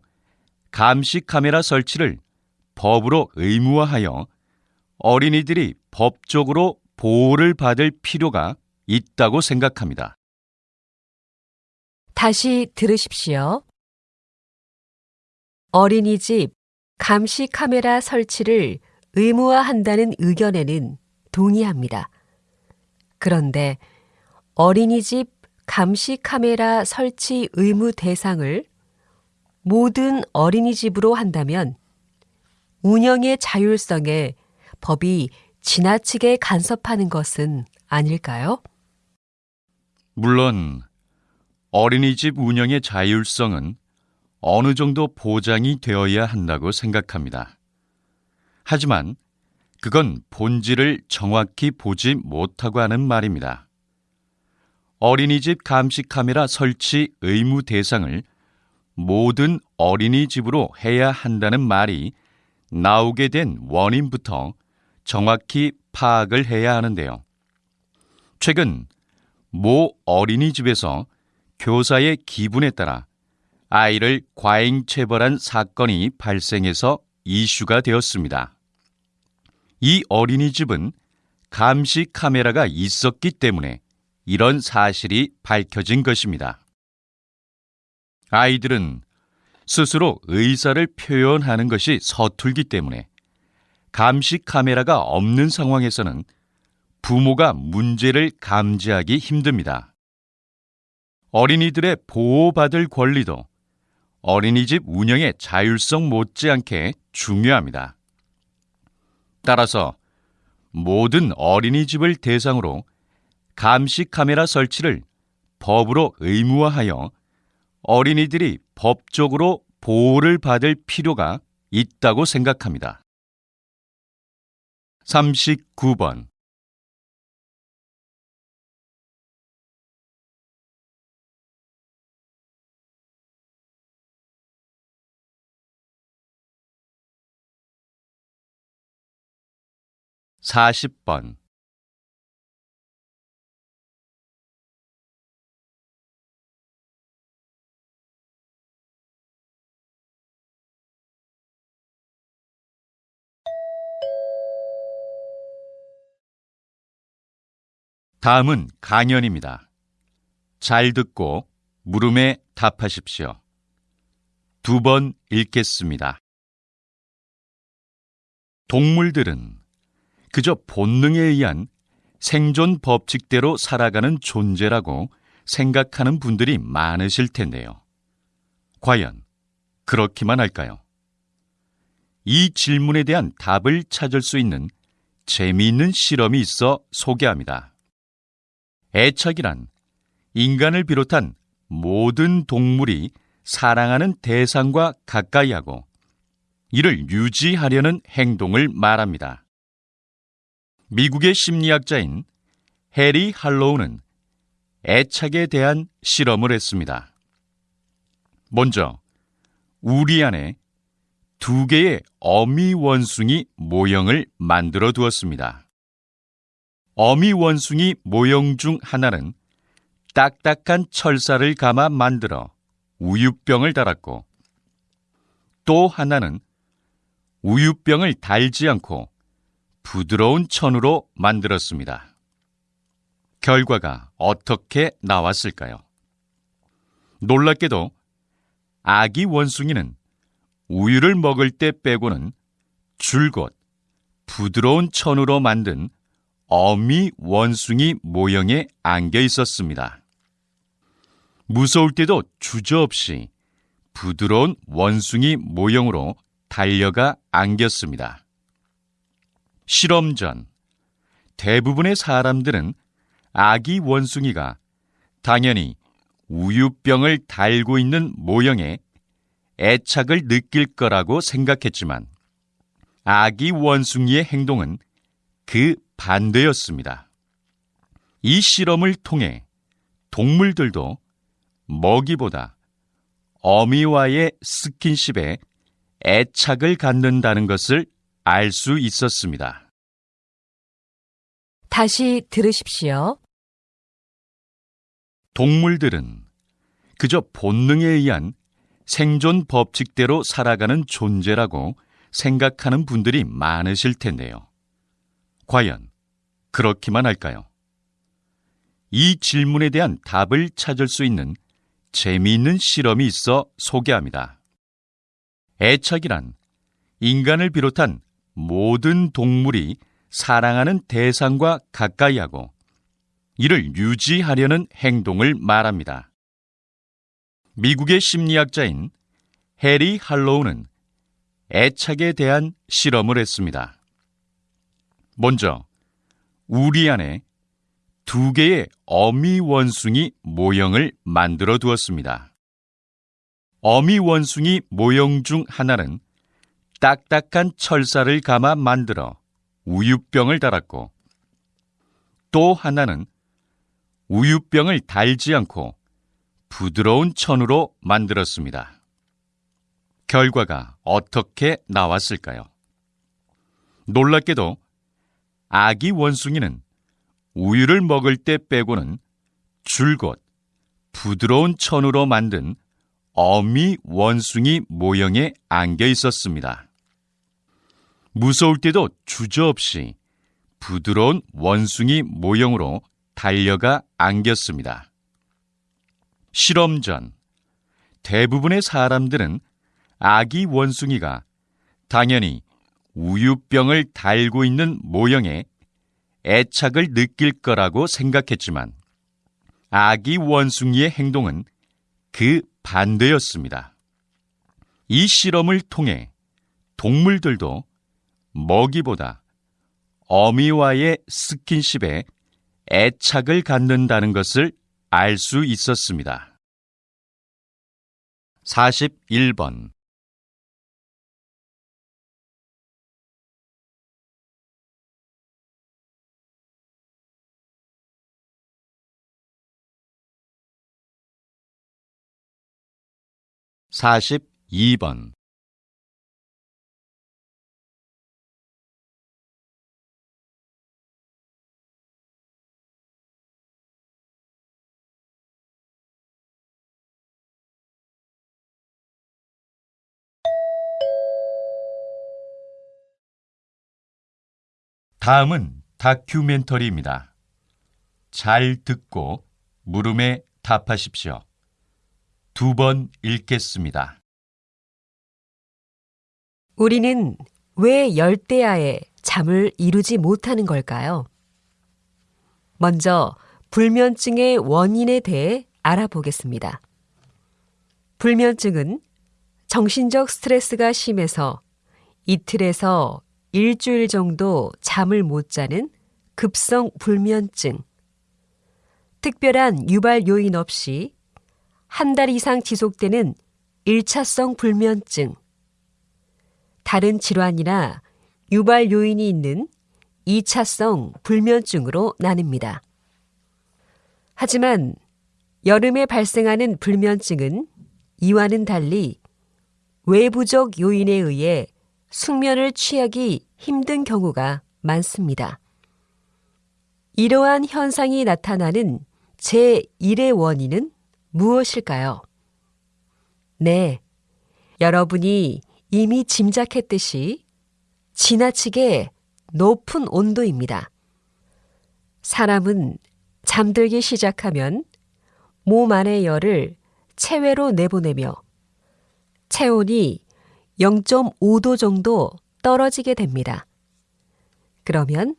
Speaker 2: 감시 카메라 설치를 법으로 의무화하여 어린이들이 법적으로 보호를 받을 필요가 있다고 생각합니다.
Speaker 1: 다시 들으십시오. 어린이집 감시 카메라 설치를 의무화한다는 의견에는 동의합니다. 그런데 어린이집 감시 카메라 설치 의무 대상을 모든 어린이집으로 한다면 운영의 자율성에 법이 지나치게 간섭하는 것은 아닐까요?
Speaker 2: 물론 어린이집 운영의 자율성은 어느 정도 보장이 되어야 한다고 생각합니다. 하지만 그건 본질을 정확히 보지 못하고 하는 말입니다. 어린이집 감시 카메라 설치 의무 대상을 모든 어린이집으로 해야 한다는 말이 나오게 된 원인부터 정확히 파악을 해야 하는데요. 최근 모 어린이집에서 교사의 기분에 따라 아이를 과잉 체벌한 사건이 발생해서 이슈가 되었습니다. 이 어린이집은 감시 카메라가 있었기 때문에 이런 사실이 밝혀진 것입니다. 아이들은 스스로 의사를 표현하는 것이 서툴기 때문에 감시 카메라가 없는 상황에서는 부모가 문제를 감지하기 힘듭니다. 어린이들의 보호받을 권리도 어린이집 운영의 자율성 못지않게 중요합니다. 따라서 모든 어린이집을 대상으로 감시 카메라 설치를 법으로 의무화하여 어린이들이 법적으로 보호를 받을 필요가 있다고 생각합니다. 39번 40번 다음은 강연입니다. 잘 듣고 물음에 답하십시오. 두 번 읽겠습니다. 동물들은 그저 본능에 의한 생존 법칙대로 살아가는 존재라고 생각하는 분들이 많으실 텐데요. 과연 그렇기만 할까요? 이 질문에 대한 답을 찾을 수 있는 재미있는 실험이 있어 소개합니다. 애착이란 인간을 비롯한 모든 동물이 사랑하는 대상과 가까이 하고 이를 유지하려는 행동을 말합니다. 미국의 심리학자인 해리 할로우는 애착에 대한 실험을 했습니다. 먼저 우리 안에 두 개의 어미 원숭이 모형을 만들어 두었습니다. 어미 원숭이 모형 중 하나는 딱딱한 철사를 감아 만들어 우유병을 달았고 또 하나는 우유병을 달지 않고 부드러운 천으로 만들었습니다. 결과가 어떻게 나왔을까요? 놀랍게도 아기 원숭이는 우유를 먹을 때 빼고는 줄곧 부드러운 천으로 만든 어미 원숭이 모형에 안겨 있었습니다. 무서울 때도 주저없이 부드러운 원숭이 모형으로 달려가 안겼습니다. 실험 전 대부분의 사람들은 아기 원숭이가 당연히 우유병을 달고 있는 모형에 애착을 느낄 거라고 생각했지만 아기 원숭이의 행동은 그 반대였습니다. 이 실험을 통해 동물들도 먹이보다 어미와의 스킨십에 애착을 갖는다는 것을 알 수 있었습니다.
Speaker 1: 다시 들으십시오.
Speaker 2: 동물들은 그저 본능에 의한 생존 법칙대로 살아가는 존재라고 생각하는 분들이 많으실 텐데요. 과연 그렇기만 할까요? 이 질문에 대한 답을 찾을 수 있는 재미있는 실험이 있어 소개합니다. 애착이란 인간을 비롯한 모든 동물이 사랑하는 대상과 가까이 하고 이를 유지하려는 행동을 말합니다. 미국의 심리학자인 해리 할로우는 애착에 대한 실험을 했습니다. 먼저 우리 안에 두 개의 어미 원숭이 모형을 만들어 두었습니다. 어미 원숭이 모형 중 하나는 딱딱한 철사를 감아 만들어 우유병을 달았고 또 하나는 우유병을 달지 않고 부드러운 천으로 만들었습니다. 결과가 어떻게 나왔을까요? 놀랍게도 아기 원숭이는 우유를 먹을 때 빼고는 줄곧 부드러운 천으로 만든 어미 원숭이 모형에 안겨 있었습니다. 무서울 때도 주저없이 부드러운 원숭이 모형으로 달려가 안겼습니다. 실험 전 대부분의 사람들은 아기 원숭이가 당연히 우유병을 달고 있는 모형에 애착을 느낄 거라고 생각했지만 아기 원숭이의 행동은 그 반대였습니다. 이 실험을 통해 동물들도 먹이보다 어미와의 스킨십에 애착을 갖는다는 것을 알 수 있었습니다. 41번 42번 다음은 다큐멘터리입니다. 잘 듣고 물음에 답하십시오. 두 번 읽겠습니다.
Speaker 1: 우리는 왜 열대야에 잠을 이루지 못하는 걸까요? 먼저 불면증의 원인에 대해 알아보겠습니다. 불면증은 정신적 스트레스가 심해서 이틀에서 일주일 정도 잠을 못 자는 급성 불면증. 특별한 유발 요인 없이 한 달 이상 지속되는 1차성 불면증, 다른 질환이나 유발 요인이 있는 2차성 불면증으로 나뉩니다. 하지만 여름에 발생하는 불면증은 이와는 달리 외부적 요인에 의해 숙면을 취하기 힘든 경우가 많습니다. 이러한 현상이 나타나는 제1의 원인은 무엇일까요? 네, 여러분이 이미 짐작했듯이 지나치게 높은 온도입니다. 사람은 잠들기 시작하면 몸 안의 열을 체외로 내보내며 체온이 0.5도 정도 떨어지게 됩니다. 그러면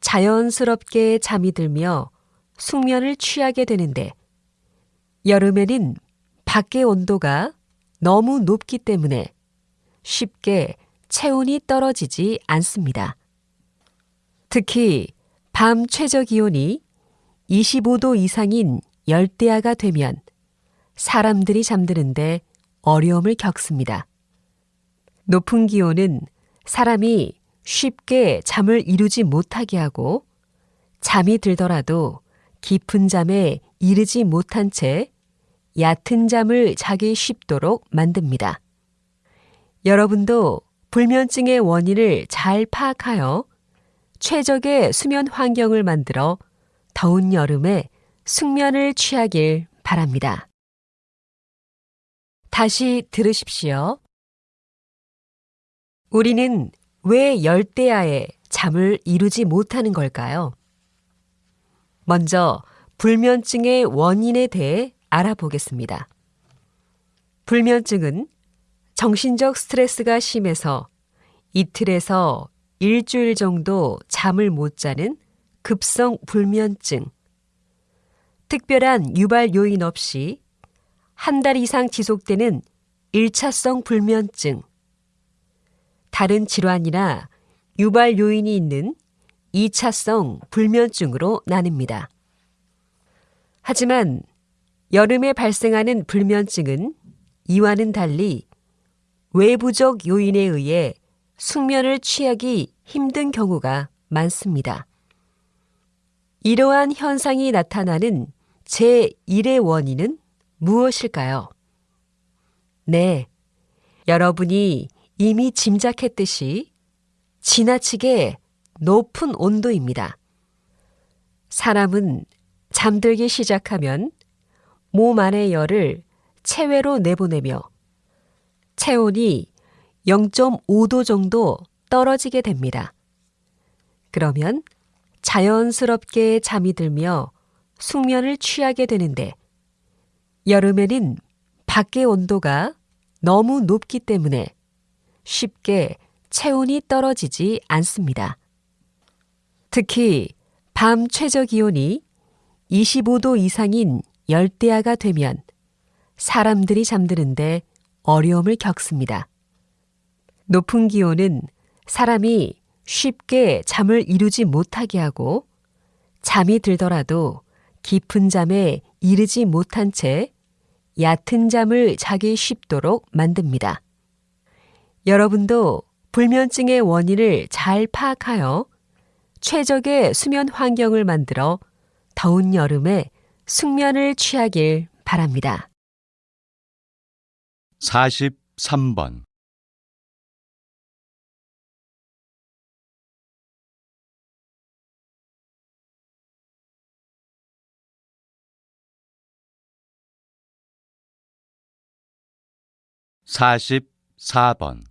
Speaker 1: 자연스럽게 잠이 들며 숙면을 취하게 되는데 여름에는 밖의 온도가 너무 높기 때문에 쉽게 체온이 떨어지지 않습니다. 특히 밤 최저 기온이 25도 이상인 열대야가 되면 사람들이 잠드는데 어려움을 겪습니다. 높은 기온은 사람이 쉽게 잠을 이루지 못하게 하고 잠이 들더라도 깊은 잠에 이르지 못한 채 얕은 잠을 자기 쉽도록 만듭니다. 여러분도 불면증의 원인을 잘 파악하여 최적의 수면 환경을 만들어 더운 여름에 숙면을 취하길 바랍니다. 다시 들으십시오. 우리는 왜 열대야에 잠을 이루지 못하는 걸까요? 먼저 불면증의 원인에 대해 알아보겠습니다. 불면증은 정신적 스트레스가 심해서 이틀에서 일주일 정도 잠을 못 자는 급성 불면증. 특별한 유발 요인 없이 한 달 이상 지속되는 1차성 불면증. 다른 질환이나 유발 요인이 있는 2차성 불면증으로 나뉩니다. 하지만 여름에 발생하는 불면증은 이와는 달리 외부적 요인에 의해 숙면을 취하기 힘든 경우가 많습니다. 이러한 현상이 나타나는 제1의 원인은 무엇일까요? 네, 여러분이 이미 짐작했듯이 지나치게 높은 온도입니다. 사람은 잠들기 시작하면 몸 안의 열을 체외로 내보내며 체온이 0.5도 정도 떨어지게 됩니다. 그러면 자연스럽게 잠이 들며 숙면을 취하게 되는데 여름에는 밖의 온도가 너무 높기 때문에 쉽게 체온이 떨어지지 않습니다. 특히 밤 최저 기온이 25도 이상인 열대야가 되면 사람들이 잠드는데 어려움을 겪습니다. 높은 기온은 사람이 쉽게 잠을 이루지 못하게 하고 잠이 들더라도 깊은 잠에 이르지 못한 채 얕은 잠을 자기 쉽도록 만듭니다. 여러분도 불면증의 원인을 잘 파악하여 최적의 수면 환경을 만들어 더운 여름에 숙면을 취하길 바랍니다.
Speaker 2: 43번 44번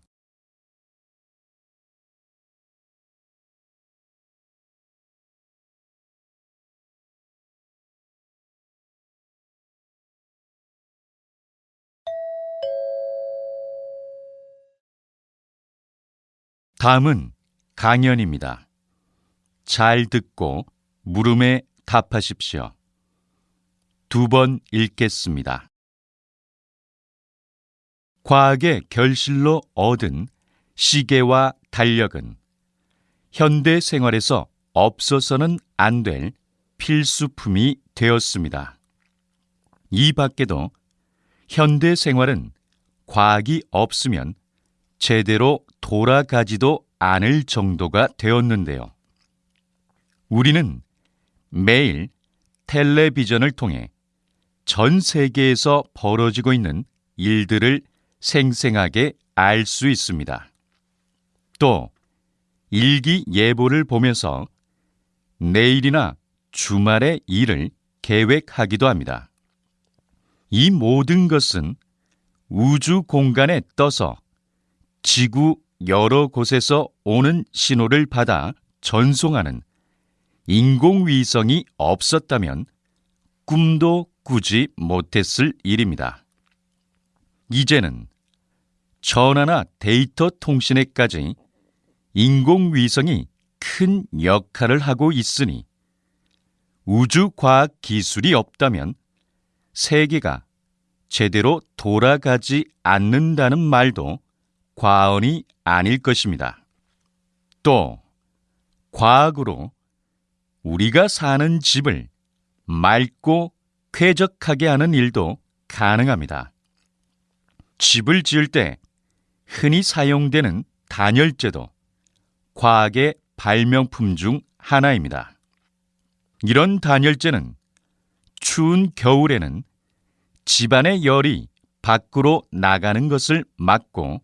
Speaker 2: 다음은 강연입니다. 잘 듣고 물음에 답하십시오. 두 번 읽겠습니다. 과학의 결실로 얻은 시계와 달력은 현대 생활에서 없어서는 안 될 필수품이 되었습니다. 이 밖에도 현대 생활은 과학이 없으면 제대로 돌아가지도 않을 정도가 되었는데요. 우리는 매일 텔레비전을 통해 전 세계에서 벌어지고 있는 일들을 생생하게 알 수 있습니다. 또 일기 예보를 보면서 내일이나 주말의 일을 계획하기도 합니다. 이 모든 것은 우주 공간에 떠서 지구 여러 곳에서 오는 신호를 받아 전송하는 인공위성이 없었다면 꿈도 꾸지 못했을 일입니다. 이제는 전화나 데이터 통신에까지 인공위성이 큰 역할을 하고 있으니 우주과학 기술이 없다면 세계가 제대로 돌아가지 않는다는 말도 과언이 아닐 것입니다. 또 과학으로 우리가 사는 집을 맑고 쾌적하게 하는 일도 가능합니다. 집을 지을 때 흔히 사용되는 단열재도 과학의 발명품 중 하나입니다. 이런 단열재는 추운 겨울에는 집안의 열이 밖으로 나가는 것을 막고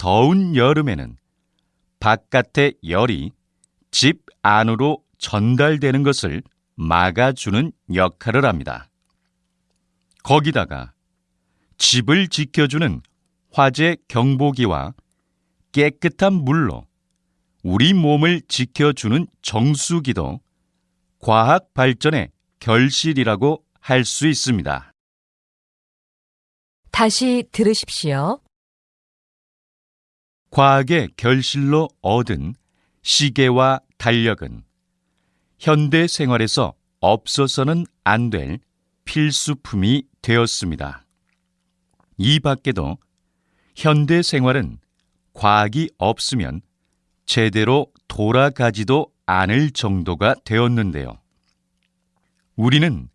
Speaker 2: 더운 여름에는 바깥의 열이 집 안으로 전달되는 것을 막아주는 역할을 합니다. 거기다가 집을 지켜주는 화재 경보기와 깨끗한 물로 우리 몸을 지켜주는 정수기도 과학 발전의 결실이라고 할 수 있습니다.
Speaker 1: 다시 들으십시오.
Speaker 2: 과학의 결실로 얻은 시계와 달력은 현대 생활에서 없어서는 안 될 필수품이 되었습니다. 이 밖에도 현대 생활은 과학이 없으면 제대로 돌아가지도 않을 정도가 되었는데요. 우리는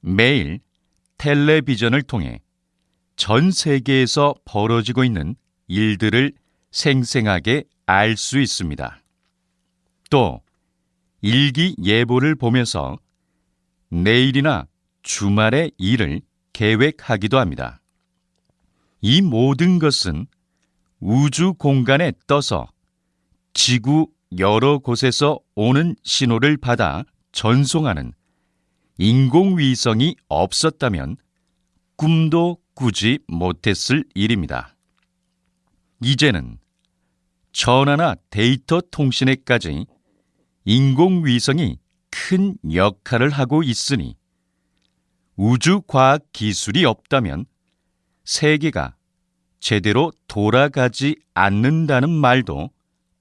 Speaker 2: 매일 텔레비전을 통해 전 세계에서 벌어지고 있는 일들을 생생하게 알 수 있습니다. 또 일기 예보를 보면서 내일이나 주말의 일을 계획하기도 합니다. 이 모든 것은 우주 공간에 떠서 지구 여러 곳에서 오는 신호를 받아 전송하는 인공위성이 없었다면 꿈도 꾸지 못했을 일입니다. 이제는 전화나 데이터 통신에까지 인공위성이 큰 역할을 하고 있으니 우주과학 기술이 없다면 세계가 제대로 돌아가지 않는다는 말도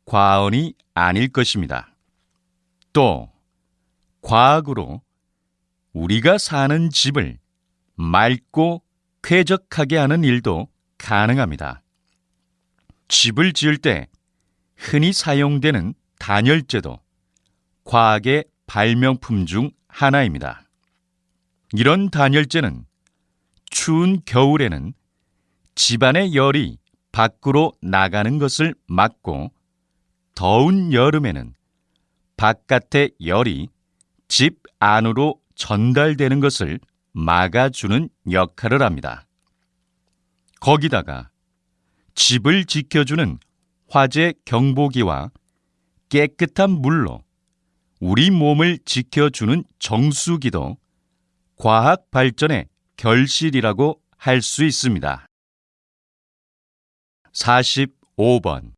Speaker 2: 과언이 아닐 것입니다. 또 과학으로 우리가 사는 집을 맑고 쾌적하게 하는 일도 가능합니다. 집을 지을 때 흔히 사용되는 단열재도 과학의 발명품 중 하나입니다. 이런 단열재는 추운 겨울에는 집안의 열이 밖으로 나가는 것을 막고 더운 여름에는 바깥의 열이 집 안으로 전달되는 것을 막아주는 역할을 합니다. 거기다가 집을 지켜주는 화재 경보기와 깨끗한 물로 우리 몸을 지켜주는 정수기도 과학 발전의 결실이라고 할 수 있습니다. 45번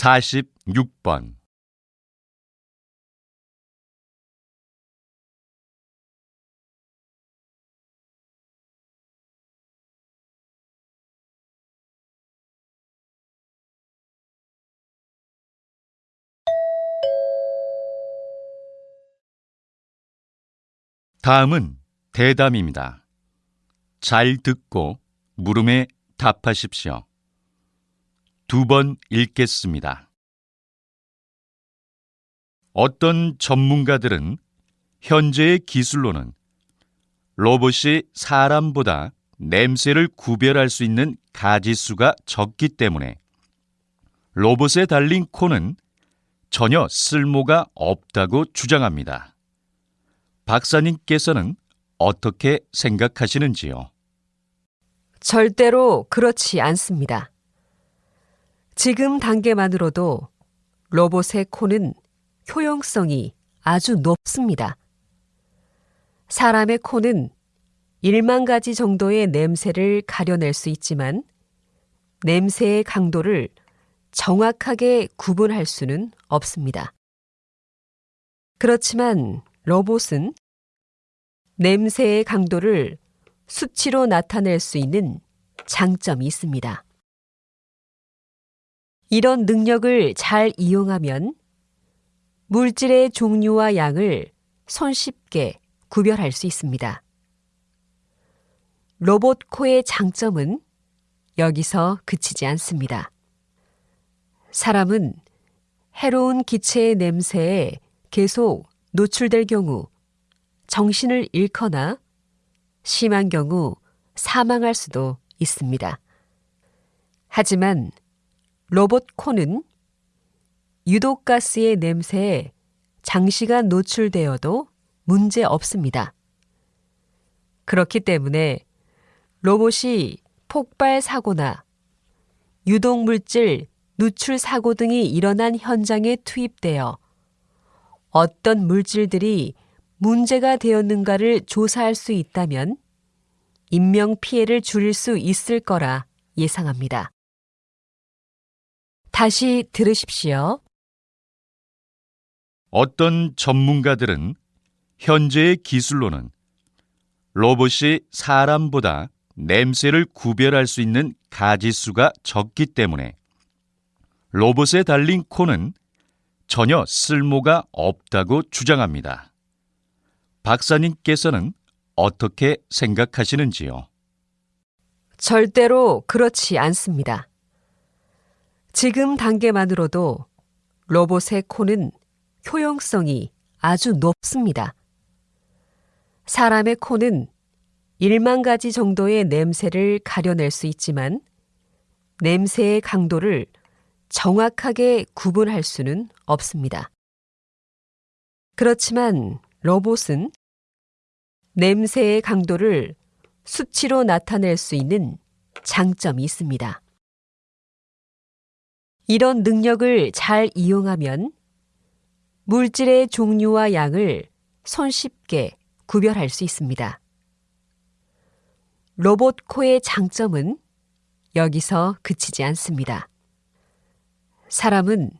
Speaker 2: 46번 다음은 대담입니다. 잘 듣고 물음에 답하십시오. 두 번 읽겠습니다. 어떤 전문가들은 현재의 기술로는 로봇이 사람보다 냄새를 구별할 수 있는 가지수가 적기 때문에 로봇에 달린 코는 전혀 쓸모가 없다고 주장합니다. 박사님께서는 어떻게 생각하시는지요?
Speaker 1: 절대로 그렇지 않습니다. 지금 단계만으로도 로봇의 코는 효용성이 아주 높습니다. 사람의 코는 1만 가지 정도의 냄새를 가려낼 수 있지만 냄새의 강도를 정확하게 구분할 수는 없습니다. 그렇지만 로봇은 냄새의 강도를 수치로 나타낼 수 있는 장점이 있습니다. 이런 능력을 잘 이용하면 물질의 종류와 양을 손쉽게 구별할 수 있습니다. 로봇 코의 장점은 여기서 그치지 않습니다. 사람은 해로운 기체의 냄새에 계속 노출될 경우 정신을 잃거나 심한 경우 사망할 수도 있습니다. 하지만 로봇 코는 유독가스의 냄새에 장시간 노출되어도 문제 없습니다. 그렇기 때문에 로봇이 폭발 사고나 유독물질 누출 사고 등이 일어난 현장에 투입되어 어떤 물질들이 문제가 되었는가를 조사할 수 있다면 인명 피해를 줄일 수 있을 거라 예상합니다. 다시 들으십시오.
Speaker 2: 어떤 전문가들은 현재의 기술로는 로봇이 사람보다 냄새를 구별할 수 있는 가지수가 적기 때문에 로봇에 달린 코는 전혀 쓸모가 없다고 주장합니다. 박사님께서는 어떻게 생각하시는지요?
Speaker 1: 절대로 그렇지 않습니다. 지금 단계만으로도 로봇의 코는 효용성이 아주 높습니다. 사람의 코는 1만 가지 정도의 냄새를 가려낼 수 있지만 냄새의 강도를 정확하게 구분할 수는 없습니다. 그렇지만 로봇은 냄새의 강도를 수치로 나타낼 수 있는 장점이 있습니다. 이런 능력을 잘 이용하면 물질의 종류와 양을 손쉽게 구별할 수 있습니다. 로봇 코의 장점은 여기서 그치지 않습니다. 사람은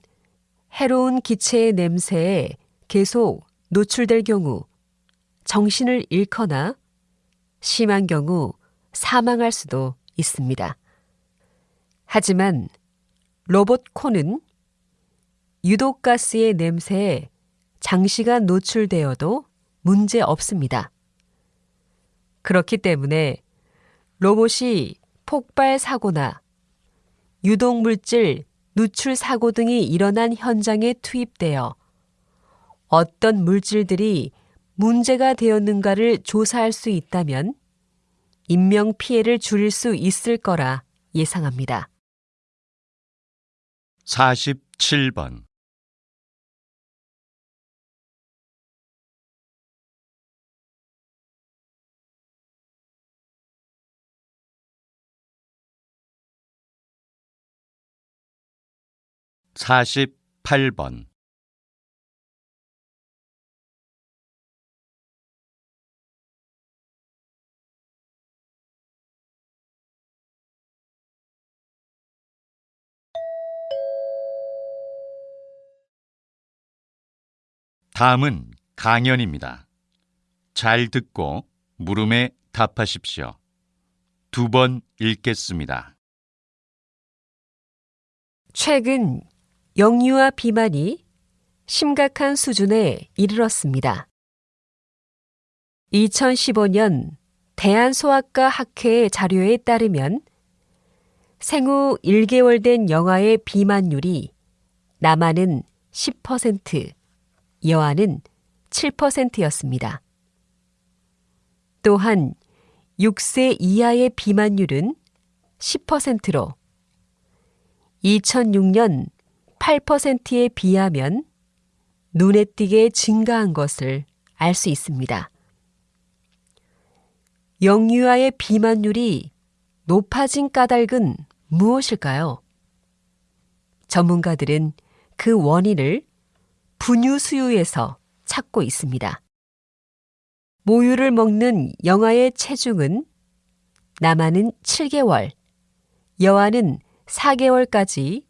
Speaker 1: 해로운 기체의 냄새에 계속 노출될 경우 정신을 잃거나 심한 경우 사망할 수도 있습니다. 하지만 로봇 코는 유독가스의 냄새에 장시간 노출되어도 문제 없습니다. 그렇기 때문에 로봇이 폭발 사고나 유독물질 누출 사고 등이 일어난 현장에 투입되어 어떤 물질들이 문제가 되었는가를 조사할 수 있다면 인명 피해를 줄일 수 있을 거라 예상합니다.
Speaker 2: 47번. (48번) 다음은 강연입니다. 잘 듣고 물음에 답하십시오. 두 번 읽겠습니다.
Speaker 1: 최근 영유아 비만이 심각한 수준에 이르렀습니다. 2015년 대한소아과 학회 자료에 따르면 생후 1개월 된 영아의 비만율이 남아는 10%, 여아는 7%였습니다. 또한 6세 이하의 비만율은 10%로 2006년 8%에 비하면 눈에 띄게 증가한 것을 알 수 있습니다. 영유아의 비만율이 높아진 까닭은 무엇일까요? 전문가들은 그 원인을 분유 수유에서 찾고 있습니다. 모유를 먹는 영아의 체중은 남아는 7개월, 여아는 4개월까지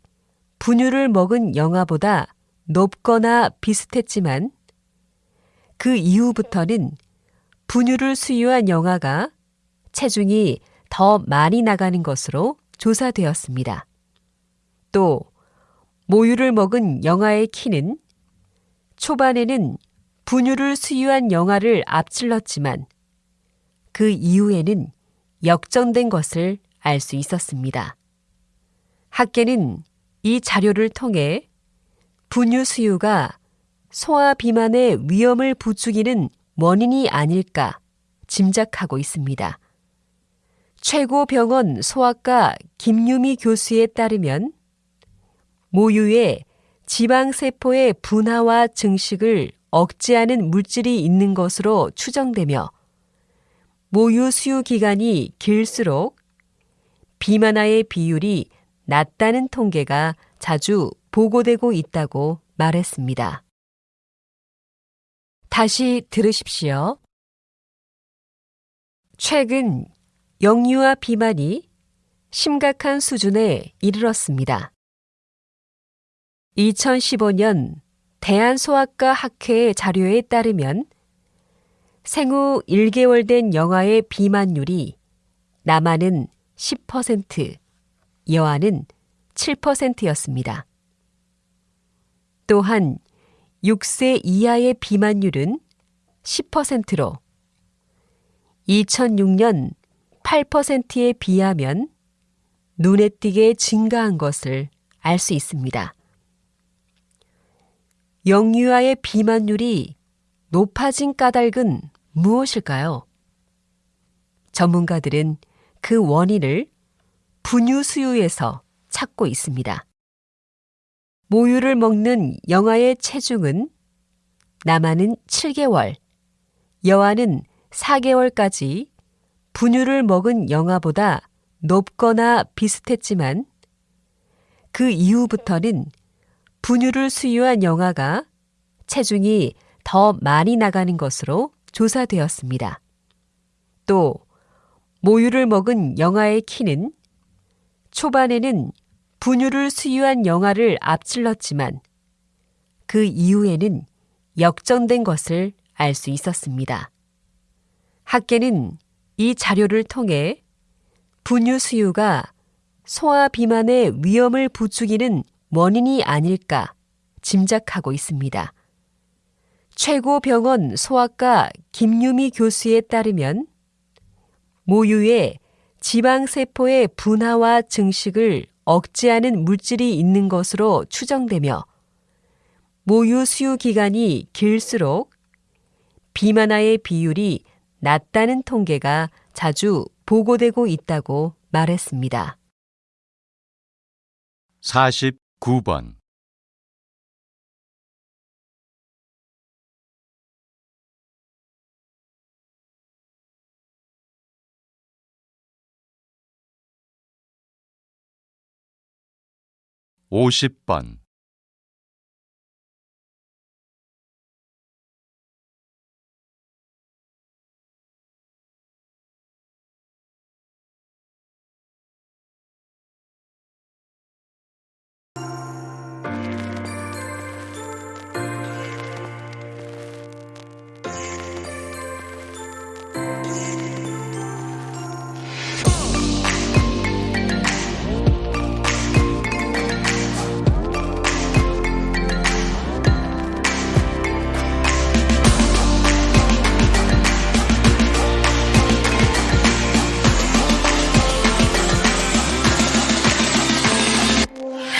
Speaker 1: 분유를 먹은 영아보다 높거나 비슷했지만 그 이후부터는 분유를 수유한 영아가 체중이 더 많이 나가는 것으로 조사되었습니다. 또 모유를 먹은 영아의 키는 초반에는 분유를 수유한 영아를 앞질렀지만 그 이후에는 역전된 것을 알 수 있었습니다. 학계는 이 자료를 통해 분유 수유가 소아 비만의 위험을 부추기는 원인이 아닐까 짐작하고 있습니다. 최고 병원 소아과 김유미 교수에 따르면 모유에 지방세포의 분화와 증식을 억제하는 물질이 있는 것으로 추정되며 모유 수유 기간이 길수록 비만아의 비율이 낮다는 통계가 자주 보고되고 있다고 말했습니다. 다시 들으십시오. 최근 영유아 비만이 심각한 수준에 이르렀습니다. 2015년 대한소아과 학회의 자료에 따르면 생후 1개월 된 영아의 비만율이 남아는 10%, 여아는 7%였습니다. 또한 6세 이하의 비만율은 10%로 2006년 8%에 비하면 눈에 띄게 증가한 것을 알 수 있습니다. 영유아의 비만율이 높아진 까닭은 무엇일까요? 전문가들은 그 원인을 분유 수유에서 찾고 있습니다. 모유를 먹는 영아의 체중은 남아는 7개월, 여아는 4개월까지 분유를 먹은 영아보다 높거나 비슷했지만 그 이후부터는 분유를 수유한 영아가 체중이 더 많이 나가는 것으로 조사되었습니다. 또 모유를 먹은 영아의 키는 초반에는 분유를 수유한 영아를 앞질렀지만 그 이후에는 역전된 것을 알 수 있었습니다. 학계는 이 자료를 통해 분유 수유가 소아 비만의 위험을 부추기는 원인이 아닐까 짐작하고 있습니다. 최고 병원 소아과 김유미 교수에 따르면 모유에 지방세포의 분화와 증식을 억제하는 물질이 있는 것으로 추정되며 모유 수유 기간이 길수록 비만아의 비율이 낮다는 통계가 자주 보고되고 있다고 말했습니다.
Speaker 2: 49번. 오십 번 Bye.